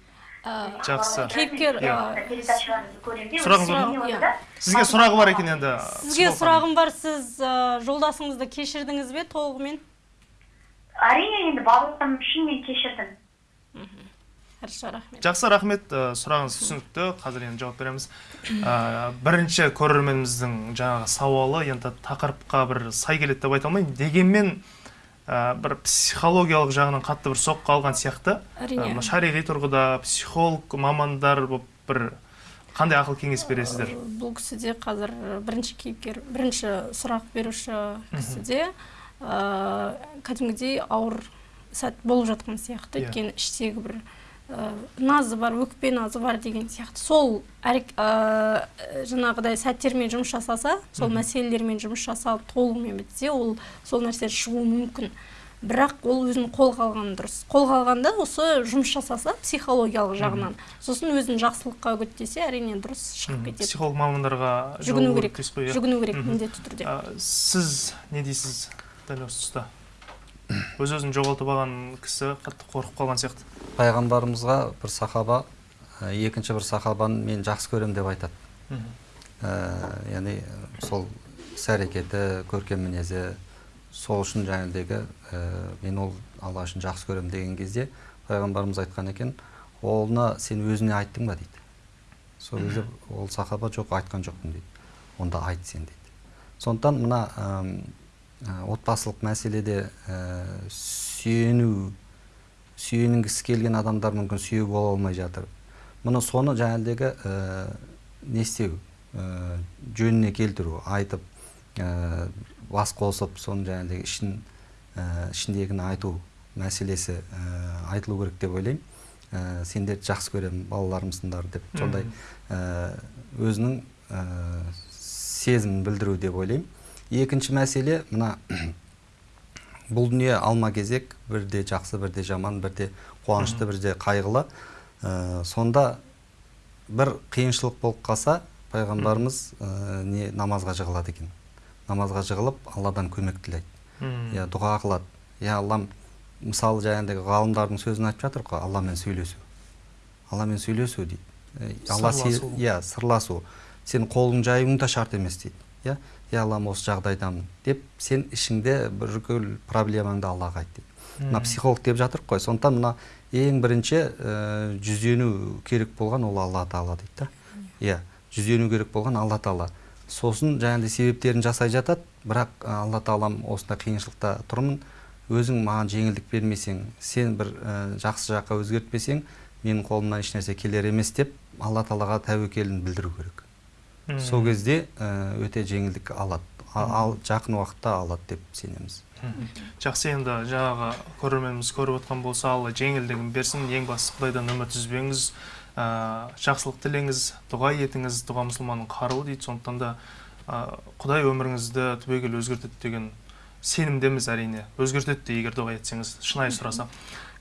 Жақсы. Кейіпкер, передачаларыңызды көремін де Сұрағыңыз бар ма? сізге сұрағы бар екен енді сізге сұрағым бар сіз жолдасыңызды кешірдіңіз бе толығымен? Әрине енді балаларым үшін мен кешірдім хорошо рахмет. Жақсы рахмет. Сұрағыңыз түсінікті. Қазір енді жауап береміз. Бірінші көрерменіміздің жаңағы сауалы енді тақырыпқа бір сай келеді деп айта алмаймын. Дегенмен ә, бір психологиялық жағынан қатты бір соққы алған сияқты. Әрине. Ә, шариғи тұрғыда психолог мамандар болып бір қандай ақыл кеңес бересіздер? Бұл кісіде қазір бірінші кейіпкер бірінші сұрақ беруші кісіде ә, кәдімгідей ауыр сәт болып жатқан сияқты. Иә. өйткені іштегі бір назы бар өкпе назы бар деген сияқты. Сол әрек- ә, жаңағыдай сәттермен жұмыс жасаса сол мәселелермен жұмыс жасалып толығымен бітсе ол сол нәрсе шығуы мүмкін. Бірақ ол өзін қолға алған дұрыс. Қолға алғанда осы жұмыс жасаса психологиялық жағынан. Сосын өзін жақсылыққа үгіттесе әрине дұрыс шығып кетеді. Психолог мамандарға жүгіну керек. иә? жүгіну керек міндетті түрде. Сіз не дейсіз дәл осы тұста? Өз өзін жоғалтып алған кісі қатты қорқып қалған сияқты. Пайғамбарымызға бір сахаба ә, екінші бір сахабаны мен жақсы көремін деп айтады. Ә, яғни сол іс әрекеті көркем мінезі сол үшін жаңағыдегі ә, мен ол алла үшін жақсы көремін деген кезде пайғамбарымыз айтқан екен оны сен өзіне айттың ба? дейді. Сол кезде ол сахаба жоқ айтқан жоқпын дейді. Онда айт сен дейді. Сондықтан мына отбасылық мәселеде ә, сүйену сүйенгісі келген адамдар мүмкін сүйеу бола алмай жатыр. Мұны соны жаңағыдегі ә, не істеу ә, жөніне келтіру айтып ә, бас қосып соны жаңағыдегі ішін ә, ішіндегіні айту мәселесі ә, айтылу керек деп ойлаймын. Ә, сендерді жақсы көремін балаларымсыңдар деп. Сондай ә, өзінің ә, сезімін білдіру деп ойлаймын. Екінші мәселе мына бұл дүние алма кезек бірде жақсы бірде жаман бірде қуанышты бірде қайғылы. Ә, сонда бір қиыншылық болып қалса пайғамбарымыз ә, не намазға жығылады екен. Намазға жығылып алладан көмек тілейді. Иә дұға қылады. Иә аллам мысалы жаңағыдай ғалымдардың сөзін айтып жатыр ғой алламен сөйлесу алламен сөйлесу дейді. Э, алла иә сырласу. Сен қолың жаюың да шарт емес дейді. Иә иә аллам осы жағдайдамын деп сен ішіңде бүкіл проблемаңды аллаға айт дейді мына психолог деп жатыр ғой сондықтан мына ең бірінші ә, жүзену керек болған ол алла тағала дейді да. Иә жүзену керек болған алла тағала. Сосын жаңағыдай себептерін жасай жатады бірақ алла тағалам осындай қиыншылықта тұрмын. Өзің маған жеңілдік бермесең сен бір ә, жақсы жаққа өзгертпесең менің қолымнан ешнәрсе келер емес деп алла тағалаға тәуекелін білдіру керек. Сол кезде ә, өте жеңілдік алады. Ал жақын уақытта алады деп сенеміз. Жақсы енді жаңағы көрерменіміз көріп отқан болса алла жеңілдігін берсін ең бастысы құдайдан үміт үзбеңіз ә, жақсылық тілеңіз дұға етіңіз дұға мұсылманның қаруы дейді. Сондықтан да ә, құдай өміріңізді түбегейлі өзгертеді деген сенімдеміз әрине. Өзгертеді де егер дұға етсеңіз шынайы сұрасақ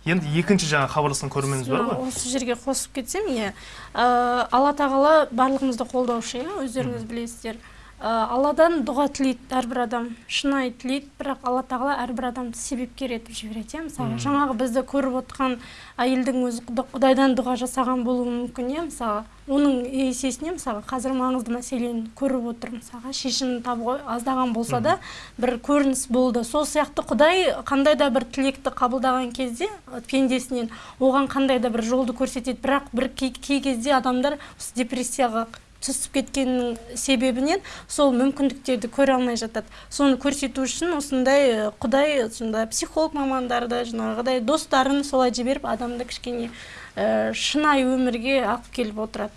енді екінші жаңа хабарласқан көрерменіміз бар ғой. осы жерге қосып кетсем иә. Ә, алла тағала барлығымызды қолдаушы иә өздеріңіз білесіздер. Алладан дұға тілейді әрбір адам шынайы тілейді бірақ алла тағала әрбір адамды себепкер етіп жібереді иә. Мысалы жаңағы бізді көріп отқан әйелдің өзі құда- құдайдан дұға жасаған болуы мүмкін иә. Мысалы оның есесіне мысалы қазір маңызды мәселені көріп отыр мысалға шешімін табуға аздаған болса да бір көрініс болды. Сол сияқты құдай қандай да бір тілекті қабылдаған кезде пендесінен оған қандай да бір жолды көрсетеді. Бірақ бір кей, кей кезде адамдар осы депрессияға түсіп кеткеннің себебінен сол мүмкіндіктерді көре алмай жатады. Соны көрсету үшін осындай ы, құдай сондай психолог мамандарды жаңағыдай достарын солай жіберіп адамды кішкене ә, шынайы өмірге алып келіп отырады.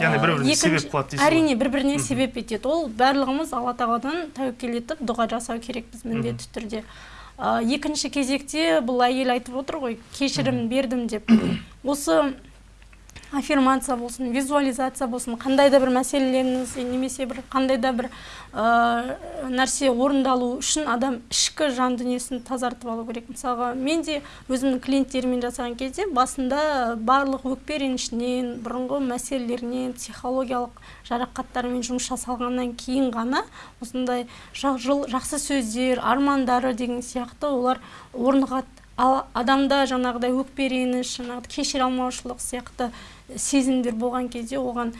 Яғни бір біріне себеп қылады дейсіз әрине бір біріне себеп етеді. Ол барлығымыз алла тағаладан тәуекел етіп дұға жасау керекпіз міндетті түрде. Ә, екінші кезекте бұл әйел айтып отыр ғой кешірім бердім деп. Осы аффирмация болсын визуализация болсын қандай да бір мәселелеріңіз немесе бір қандай да бір ә, нәрсе орындалу үшін адам ішкі жан дүниесін тазартып алу керек. Мысалға мен де өзімнің клиенттеріммен жасаған кезде басында барлық өкпе ренішінен бұрынғы мәселелерінен психологиялық жарақаттарымен жұмыс жасалғаннан кейін ғана осындай жақсы сөздер армандары деген сияқты олар орнығады ал адамда жаңағыдай өкпе реніш жаңағыдай кешіре алмаушылық сияқты сезімдер болған кезде оған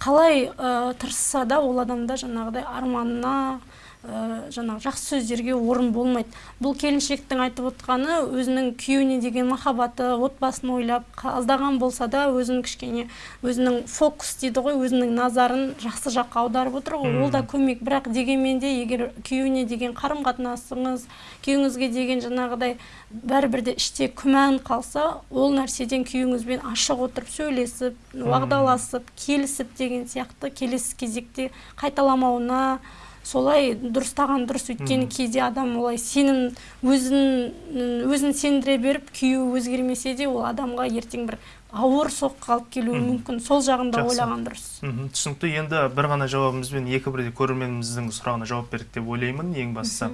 қалай ә, тырысса да ол адамда жаңағыдай арманына ә, жаңағы жақсы сөздерге орын болмайды. Бұл келіншектің айтып отқаны өзінің күйеуіне деген махаббаты отбасын ойлап аздаған болса да өзін кішкене өзінің фокус дейді ғой өзінің назарын жақсы жаққа аударып отыр ғой. Ол да көмек. Бірақ дегенмен де егер күйеуіне деген қарым қатынасыңыз күйеуіңізге деген жаңағыдай бәрібір де іште күмән қалса ол нәрседен күйеуіңізбен ашық отырып сөйлесіп уағдаласып келісіп деген сияқты келесі кезекте қайталамауына солай дұрыстаған дұрыс. Өйткені кейде адам олай сенім өзін өзін сендіре беріп күйеуі өзгермесе де ол адамға ертең бір ауыр соққы алып келуі мүмкін. Сол жағын да Жақсы. ойлаған дұрыс. Түсінікті. Енді бір ғана жауабымызбен екі бірдей көрерменіміздің сұрағына жауап бердік деп ойлаймын. Ең бастысы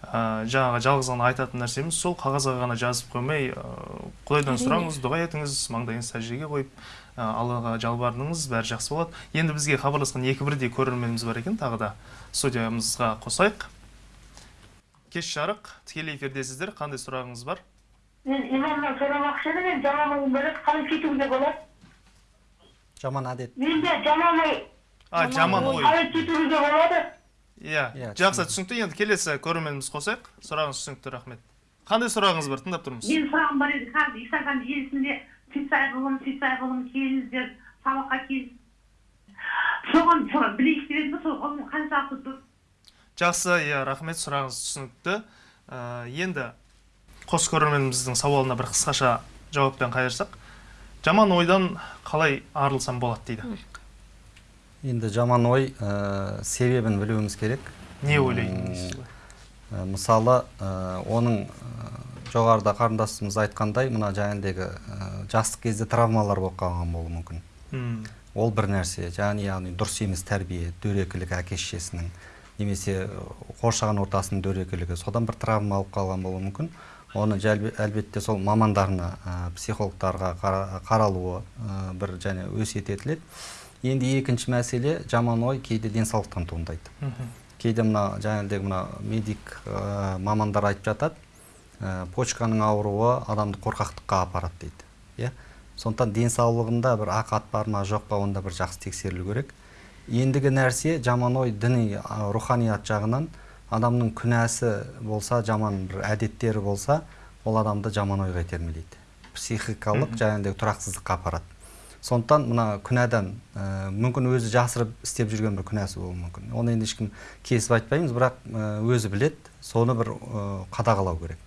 ә, жаңағы жалғыз ғана айтатын нәрсеміз сол қағазға ғана жазып қоймай ә, құдайдан сұраңыз дұға етіңіз маңдайыңызды сәждеге қойып ә, аллаға жалбарыныңыз бәрі жақсы болады. Енді бізге хабарласқан екі бірдей көрерменіміз бар екен тағы да. Студиямызға қосайық. Кеш жарық. Тікелей эфирдесіздер қандай сұрағыңыз бар? Мен имамнан сұрамақшы едім мен жаман ойым бар еді қалай кетуге болады? Жаман әдет. Менде жаман ой. А жаман ой. қалай кетуге болады? Иә Иә, жақсы түсінікті. Енді келесі көрерменіміз қосайық. Сұрағыңыз түсінікті рахмет. Қандай сұрағыңыз бар? Тыңдап тұрмыз. Менің сұрағым бар еді. Қазір инстаграм желісінде сүйсай ғылым сүйсай ғылым келіңіздер сабаққа кел соған соған білейік деп едім да сол қаншалықты дұрыс жақсы иә рахмет. Сұрағыңыз түсінікті. Ә, енді қос көрерменіміздің сауалына бір қысқаша жауаппен қайырсақ жаман ойдан қалай арылсам болады дейді? Енді жаман ой ә, себебін білуіміз керек. Не ғой? Ә, мысалы ә, оның ә, жоғарыда қарындасымыз айтқандай мына жаңағыдегі ә, жастық кезде травмалар болып қалған болуы мүмкін. М, ол бір нәрсе. Яғни яғни дұрыс емес тәрбие дөрекілік әке шешесінің немесе қоршаған ортасының дөрекілігі. Содан бір травма алып қалған болуы мүмкін. Оны әлбетте сол мамандарына ә, психологтарға қара- қаралуы ә, бір және өсиет етіледі енді екінші мәселе жаман ой кейде денсаулықтан туындайды. Кейде мына жаңағыдегі мына медик ә, мамандар айтып жатады ә, почканың ауруы адамды қорқақтыққа апарады дейді иә? Сондықтан денсаулығында бір ақат бар ма жоқ па онда бір жақсы тексерілу керек. Ендігі нәрсе жаман ой діни руханият жағынан адамның күнәсі болса жаман бір әдеттері болса ол адамды жаман ойға итермелейді. Психикалық жаңағыдегі тұрақсыздыққа апарады. Сондықтан мына күнәдан ә, мүмкін өзі жасырып істеп жүрген бір күнәсі болуы мүмкін. Оны енді ешкім кесіп айтпаймыз бірақ ә, өзі біледі. Соны бір ә, қадағалау керек.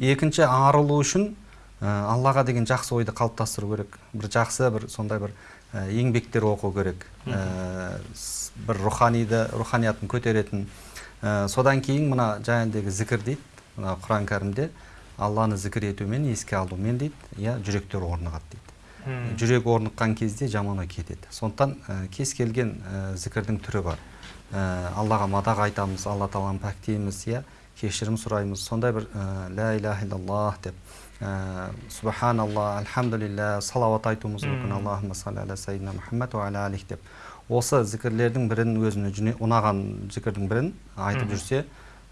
Екінші арылу үшін аллаға деген жақсы ойды қалыптастыру керек. Бір жақсы бір сондай бір ә, еңбектер оқу керек. Ә, с- бір руханиды руханиятын көтеретін. Ә, содан кейін мына жаңағыдегі зікір дейді мына құран кәрімде алланы зікір етумен еске алумен дейді иә жүректер орнығады дейді. Жүрек орныққан кезде жаман ой кетеді. Сондықтан ә, кез келген ә, зікірдің түрі бар. Ә, аллаға мадақ айтамыз алла тағаланы пәктейміз иә кешірім сұраймыз. Сондай бір ә, ля иляха иллаллах деп. Субханалла альхамдулилля салауат айтуымыз мүмкін аллахума салли аля сайидина мұхаммад уа аля алих деп. Осы зікірлердің бірін өзіне жүне- ұнаған зікірдің бірін айтып жүрсе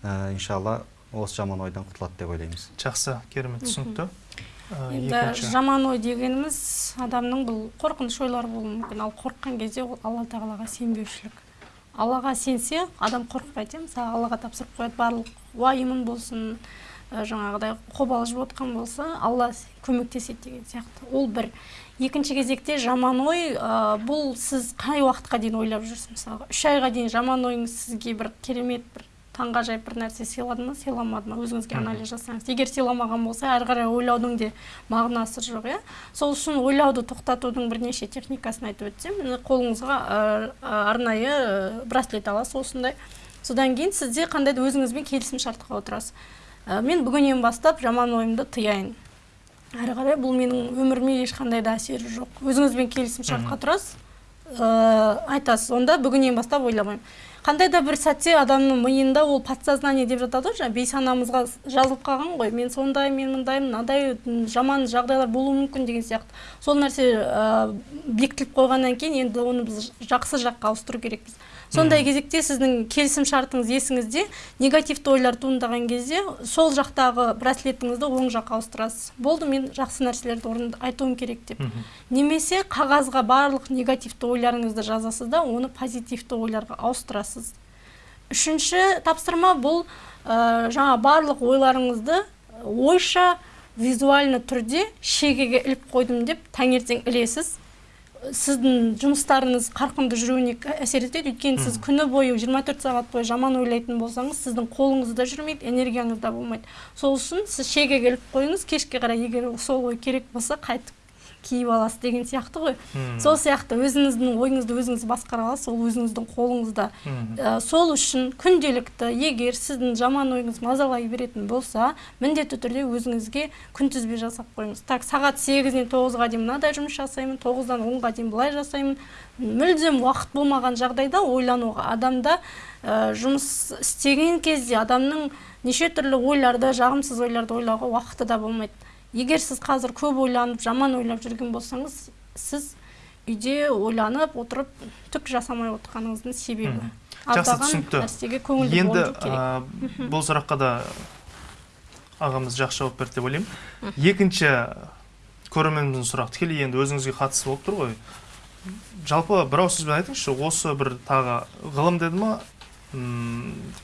ә, иншалла осы жаман ойдан құтылады деп ойлаймыз. Жақсы керемет түсінікті. Ә, енді жаман ой дегеніміз адамның бұл қорқыныш ойлары болуы мүмкін. Ал қорыққан кезде ол алла тағалаға сенбеушілік. Аллаға сенсе адам қорықпайды иә. Мысалы аллаға тапсырып қояды барлық уайымын болсын жаңағыдай қобалжып отқан болса алла көмектеседі деген сияқты. Ол бір. Екінші кезекте жаман ой ә, бұл сіз қай уақытқа дейін ойлап жүрсіз? Мысалға үш айға дейін жаман ойыңыз сізге бір керемет бір таңғажайып бір нәрсе сыйлады ма сыйламады ма? Өзіңізге анализ жасаңыз. Егер сыйламаған болса әрі қарай ойлаудың де мағынасы жоқ иә? Сол үшін ойлауды тоқтатудың бірнеше техникасын айтып өтсем. Міне қолыңызға арнайы браслет аласыз осындай. Содан кейін сізде қандай да өзіңізбен келісім шартқа отырасыз. Ә, мен бүгіннен бастап жаман ойымды тыяйын. Әрі қарай бұл менің өміріме ешқандай да әсері жоқ. Өзіңізбен келісім шартқа тұрасыз. Ә, айтасыз онда бүгіннен бастап ойламаймын. Қандай да бір сәтте адамның миында ол подсознание деп жатады ғой жаңағы бейсанамызға жазылып қалған ғой. Мен сондай мен мындаймын мынадай м, жаман жағдайлар болуы мүмкін деген сияқты. Сол нәрсе ә, бекітіліп қойғаннан кейін енді оны біз жақсы жаққа ауыстыру керекпіз. Сондай кезекте сіздің келісім шартыңыз есіңізде негативті ойлар туындаған кезде сол жақтағы браслетіңізді оң жаққа ауыстырасыз. Болды мен жақсы нәрселерді орын айтуым керек деп. Немесе қағазға барлық негативті ойларыңызды жазасыз да оны позитивті ойларға ауыстырасыз. Үшінші тапсырма бұл ә, жаңа барлық ойларыңызды ойша визуальны түрде шегеге іліп қойдым деп таңертең ілесіз. Сіздің жұмыстарыңыз қарқынды жүруіне әсер етеді. Өйткені сіз күні бойы 24 сағат бойы жаман ойлайтын болсаңыз сіздің қолыңыз да жүрмейді энергияңыз да болмайды. Сол үшін сіз шегеге іліп қойыңыз кешке қарай егер сол ой керек болса қайтып киіп аласыз деген сияқты ғой. Сол сияқты өзіңіздің ойыңызды өзіңіз басқара аласыз ол өзіңіздің қолыңызда. Ә, сол үшін күнделікті егер сіздің жаман ойыңыз мазалай беретін болса міндетті түрде өзіңізге күнтізбе жасап қойыңыз. Так сағат сегізден тоғызға дейін мынадай жұмыс жасаймын тоғыздан онға дейін былай жасаймын. Мүлдем уақыт болмаған жағдайда ойлануға адамда ә, жұмыс істеген кезде адамның неше түрлі ойларды жағымсыз ойларды ойлауға уақыты да болмайды. Егер сіз қазір көп ойланып жаман ойлап жүрген болсаңыз сіз үйде ойланып отырып түк жасамай отырғаныңыздың себебі. Жақсы, түсінікті. нәрсеге көңілді енді ә, бұл сұраққа да ағамыз жақсы жауап берді деп ойлаймын. Екінші көрерменіміздің сұрақ тікелей енді өзіңізге қатысты болып тұр ғой. Жалпы бір ауыз сөзбен айтыңызшы осы бір тағы ғылым деді ма?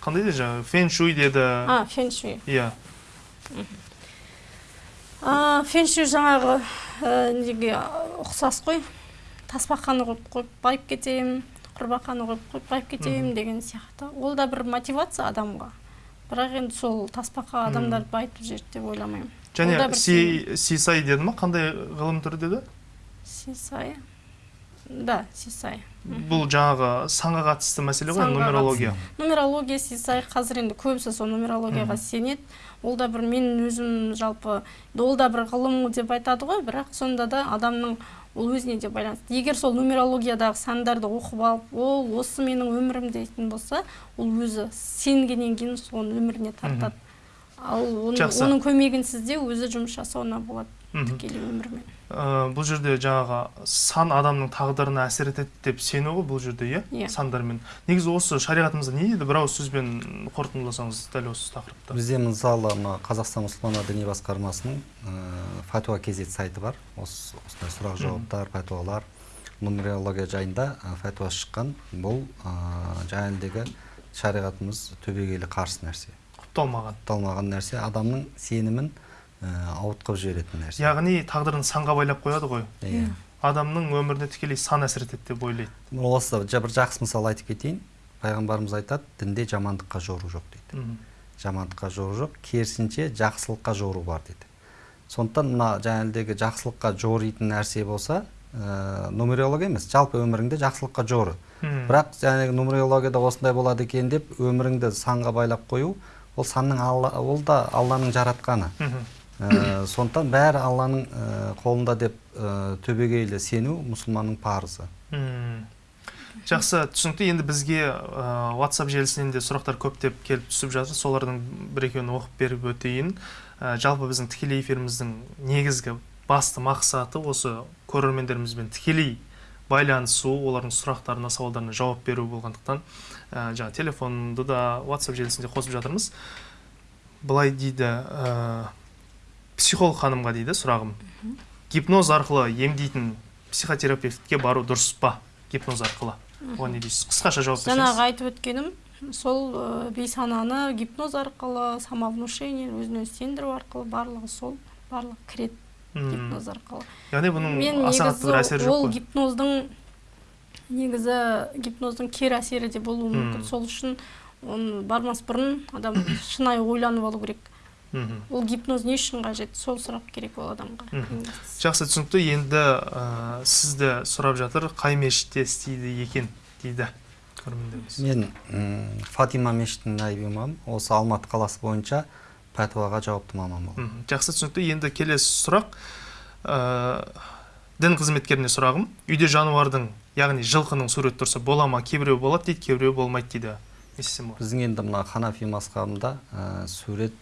Қандай деді жаңағы? Шуй деді. А фэншуй иә. А фэншуй жаңағы ә, неге ұқсас қой. Тасбақаны қойып қойып байып кетемін құрбақаны қойып қойып байып кетемін деген сияқты. Ол да бір мотивация адамға. Бірақ енді сол тасбақа адамдарды байытып жібереді деп ойламаймын. Және сисай деді ма? Қандай ғылым түрі деді? Сисай да сисай бұл жаңағы санға қатысты мәселе ғой нумерология. нумерология сисай қазір енді көбісі сол нумерологияға сенеді. Ол да бір мен өзім жалпы ол да бір ғылым деп айтады ғой бірақ сонда да адамның ол өзіне де байланысты. Егер сол нумерологиядағы сандарды оқып алып ол осы менің өмірім дейтін болса ол өзі сенгеннен кейін соны өміріне тартады. Ал оның, оның көмегінсіз де өзі жұмыс жасауына болады. Тікелей өмірмен. Ә, бұл жерде жаңағы сан адамның тағдырына әсер етеді деп сену ғой бұл жерде иә? Иә. сандармен. Негізі осы шариғатымызда не дейді бір ауыз сөзбен қорытындыласаңыз дәл осы тақырыпта бізде мысалы мына қазақстан мұсылмандар діни басқармасының ә, фатуа кезет сайты бар. Осы осындай сұрақ жауаптар фатуалар нумерология жайында ә, фатуа шыққан бұл ә, жаңағыдегі шариғатымыз түбегейлі қарсы нәрсе. Құпталмаған. Құпталмаған нәрсе. Адамның сенімін ауытқып жіберетін нәрсе. Яғни тағдырын санға байлап қояды ғой. Иә. Адамның өміріне тікелей сан әсер етеді деп ойлайды. Осы бір жақсы мысал айтып кетейін. Пайғамбарымыз айтады дінде жамандыққа жору жоқ дейді. Жамандыққа жору жоқ керісінше жақсылыққа жору бар дейді. Сондықтан мына жаңағыдегі жақсылыққа жоритын нәрсе болса ә, нумерология емес жалпы өміріңде жақсылыққа жоры. Бірақ жаңағы нумерологияда осындай болады екен деп өміріңді санға байлап қою ол санның алла ол да алланың жаратқаны. Ә, сондықтан бәрі алланың ә, қолында деп ә, түбегейлі сену мұсылманның парызы. Жақсы. Түсінікті енді бізге WhatsApp желісінен де сұрақтар көптеп келіп түсіп жатыр. Солардың бір екеуін оқып беріп өтейін. Жалпы біздің тікелей эфиріміздің негізгі басты мақсаты осы көрермендерімізбен тікелей байланысу олардың сұрақтарына сауалдарына жауап беру болғандықтан жаңа телефонды да WhatsApp желісінде қосып жатырмыз. Былай дейді психолог ханымға дейді сұрағым. Гипноз арқылы емдейтін психотерапевтке бару дұрыс па? Гипноз арқылы. Оған не дейсіз? Қысқаша жауап жаңағы берсеңіз. айтып өткенім сол бейсананы гипноз арқылы самовнушение өзін өзі сендіру арқылы барлығы сол барлығы кіреді гипноз арқылы. Яғни бұның мен аса қатты бір әсері негізі жоқ ол гипноздың негізі гипноздың кері әсері де болуы мүмкін. Сол үшін оны бармас бұрын адам шынайы ойланып алу керек. Ол гипноз не үшін қажет? Сол сұрақ керек ол адамға. Жақсы түсінікті. Енді ә, сізді сұрап жатыр қай мешітте істейді екен дейді мен фатима мешітінің наиб имамы осы алматы қаласы бойынша пәтуаға жауапты маман болдым. Мхм. жақсы түсінікті. Енді келесі сұрақ. Ә, дін қызметкеріне сұрағым. Үйде жануардың яғни жылқының суреті тұрса бола ма кейбіреу болады дейді кейбіреу болмайды дейді. Не істесем болады біздің енді мына ханафи мазхабында ә, сурет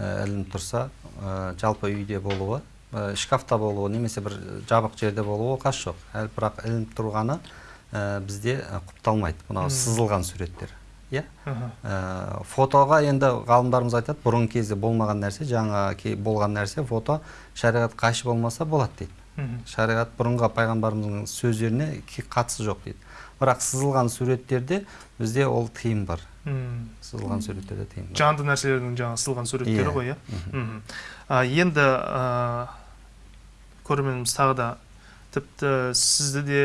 ілініп тұрса ә, жалпы үйде болуы ә, шкафта болуы немесе бір жабық жерде болуы оқасы жоқ. Әлі бірақ ілініп тұрғаны бізде құпталмайды. Мынау сызылған суреттер. Иә? Фотоға енді ғалымдарымыз айтады бұрынғы кезде болмаған нәрсе жаңа болған нәрсе фото шариғат қайшы болмаса болады дейді. Шариғат бұрынғы пайғамбарымыздың сөздеріне қатысы жоқ дейді. Бірақ сызылған суреттерде бізде ол тыйым бар. Сызылған суреттерде бар жанды нәрселердің жаңағы сызылған суреттері Иә. ғой иә? Енді көрерменіміз тағы да тіпті сізді де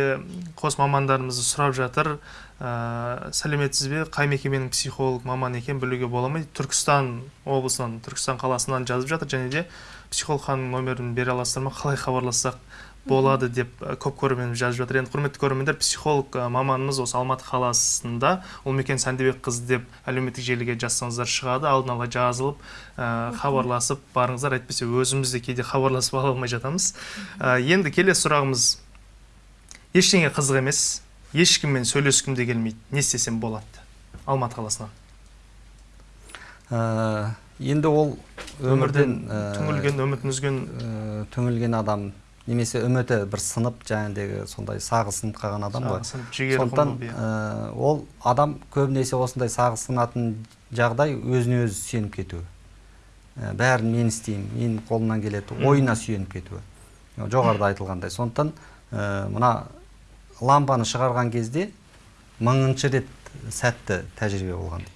қос мамандарымызды сұрап жатыр. Ә, сәлеметсіз бе? Қай мекеменің психолог маман екенін білуге бола ма? Түркістан облысынан түркістан қаласынан жазып жатыр және де психолог ханымның нөмірін бере аласыздар ма? Қалай хабарлассақ? Болады деп көп көрерменіміз жазып жатыр. Енді құрметті көрермендер психолог маманымыз осы алматы қаласында ұлмекен сәндібек қызы деп әлеуметтік желіге жазсаңыздар шығады. Алдын ала жазылып хабарласып барыңыздар. Әйтпесе өзіміз де кейде хабарласып ала алмай жатамыз. Енді келесі сұрағымыз. Ештеңе қызық емес. Ешкіммен сөйлескім де келмейді. Не істесем болады? Алматы қаласынан. Ә, енді ол өмірден түңілген үмітін үзген. ә, түңілген адам. Немесе үміті бір сынып жаңағыдегі сондай сағы сынып қалған адам ғой. Сондықтан ә, ол адам көбінесе осындай сағы сынатын жағдай өзіне өзі сүйеніп кетуі. Ә, бәрін мен істеймін менің қолымнан келеді ойына сүйеніп кетуі. Жоғарыда айтылғандай. Сондықтан ә, мына лампаны шығарған кезде мыңыншы рет сәтті тәжірибе болған дейді.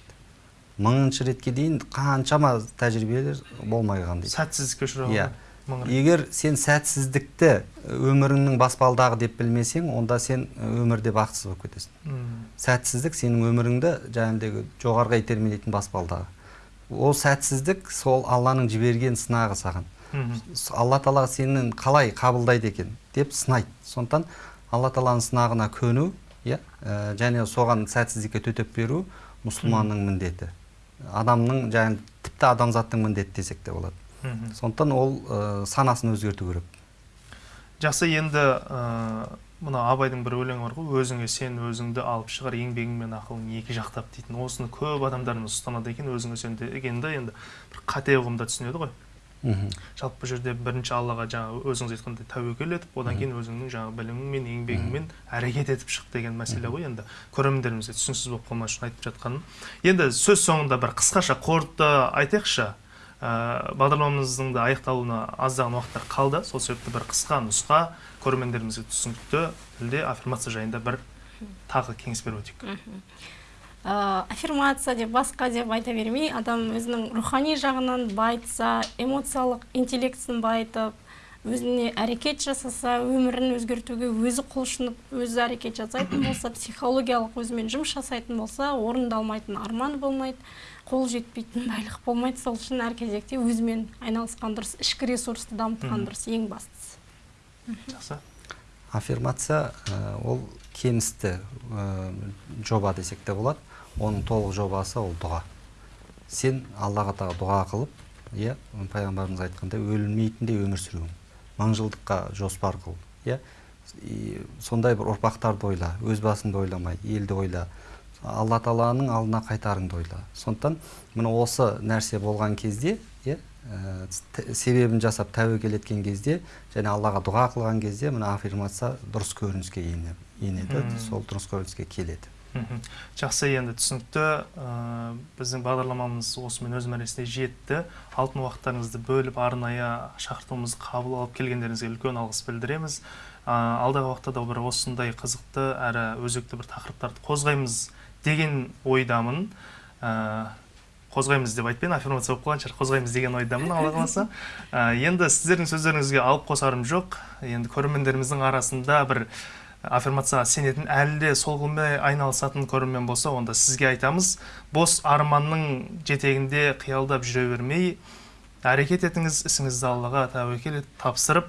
Мыңыншы ретке дейін қаншама тәжірибелер болмай қалған дейді. Сәтсіздікке ұшыраған Иә. Егер сен сәтсіздікті өміріңнің баспалдағы деп білмесең онда сен өмірде бақытсыз болып кетесің. Сәтсіздік сенің өміріңді жаңағыдегі жоғарыға итермелейтін баспалдағы. Ол сәтсіздік сол алланың жіберген сынағы саған. Алла тағала сенің қалай қабылдайды екен деп сынайды. Сондықтан алла тағаланың сынағына көну иә ә, және соған сәтсіздікке төтеп беру мұсылманның міндеті. Адамның және тіпті адамзаттың міндеті десек те болады. Сондықтан ол ә, санасын өзгерту керек. Жақсы енді ә, мына абайдың бір өлеңі бар ғой. Өзіңе сен өзіңді алып шығар еңбегің мен ақылың екі жақтап дейтін. Осыны көп адамдарымыз ұстанады екен өзіңе сен дегенді енді бір қате ұғымда түсінеді ғой. Мхм. жалпы бұл жерде бірінші аллаға жаңағы өзіңіз айтқандай тәуекел етіп одан кейін өзіңнің жаңағы біліміңмен еңбегіңмен әрекет етіп шық деген мәселе ғой енді. Көрермендерімізге түсініксіз болып қалмас үшін айтып жатқаным. Енді сөз соңында бір қысқаша қорыта айтайықшы. Ә, бағдарламамыздың да аяқталуына аздаған уақыттар қалды. Сол себепті бір қысқа нұсқа көрермендерімізге түсінікті тілде аффирмация жайында бір тағы кеңес беріп өтейік. Ә, аффирмация деп басқа деп айта бермей адам өзінің рухани жағынан байытса эмоциялық интеллектісін байытып өзіне әрекет жасаса өмірін өзгертуге өзі құлшынып өзі әрекет жасайтын болса психологиялық өзімен жұмыс жасайтын болса орындалмайтын арман болмайды қол жетпейтін байлық болмайды. Сол үшін әр кезекте өзімен айналысқан дұрыс ішкі ресурсты дамытқан дұрыс ең бастысы. Жақсы. Аффирмация ә, ол кемісті ә, жоба десек те болады. Оның толық жобасы ол дұға. Сен аллаға тағала дұға қылып иә пайғамбарымыз айтқандай өлмейтіндей өмір сүру мың жылдыққа жоспар қыл иә? Сондай бір ұрпақтарды ойла өз басыңды ойламай елді ойла алла тағаланың алдына қайтарыңды ойла. Сондықтан міне осы нәрсе болған кезде иә ә, себебін жасап тәуекел еткен кезде және аллаға дұға қылған кезде мына аффирмация дұрыс көрініске ене- енеді сол дұрыс көрініске келеді. Жақсы енді түсінікті. Ә, біздің бағдарламамыз осымен өз мәресіне жетті. Алтын уақыттарыңызды бөліп арнайы шақыртуымызды қабыл алып келгендеріңізге үлкен алғыс білдіреміз. Ә, алдағы уақытта да бір осындай қызықты әрі өзекті бір тақырыптарды қозғаймыз деген ойдамын. Ә, қозғаймыз деп айтпайын аффирмация болып қалған шығар. Қозғаймыз деген ойдамын алла қаласа. Енді сіздердің сөздеріңізге алып қосарым жоқ. Енді көрермендеріміздің арасында бір аффирмацияға сенетін әлі де сол ғылыммен айналысатын көрермен болса онда сізге айтамыз бос арманның жетегінде қиялдап жүре бермей әрекет етіңіз ісіңізді аллаға тәуекел етіп тапсырып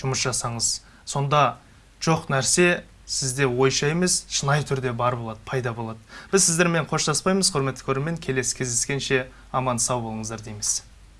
жұмыс жасаңыз. Сонда жоқ нәрсе сізде ойша емес шынайы түрде бар болады пайда болады. Біз сіздермен қоштаспаймыз құрметті көрермен келесі кездескенше аман сау болыңыздар дейміз.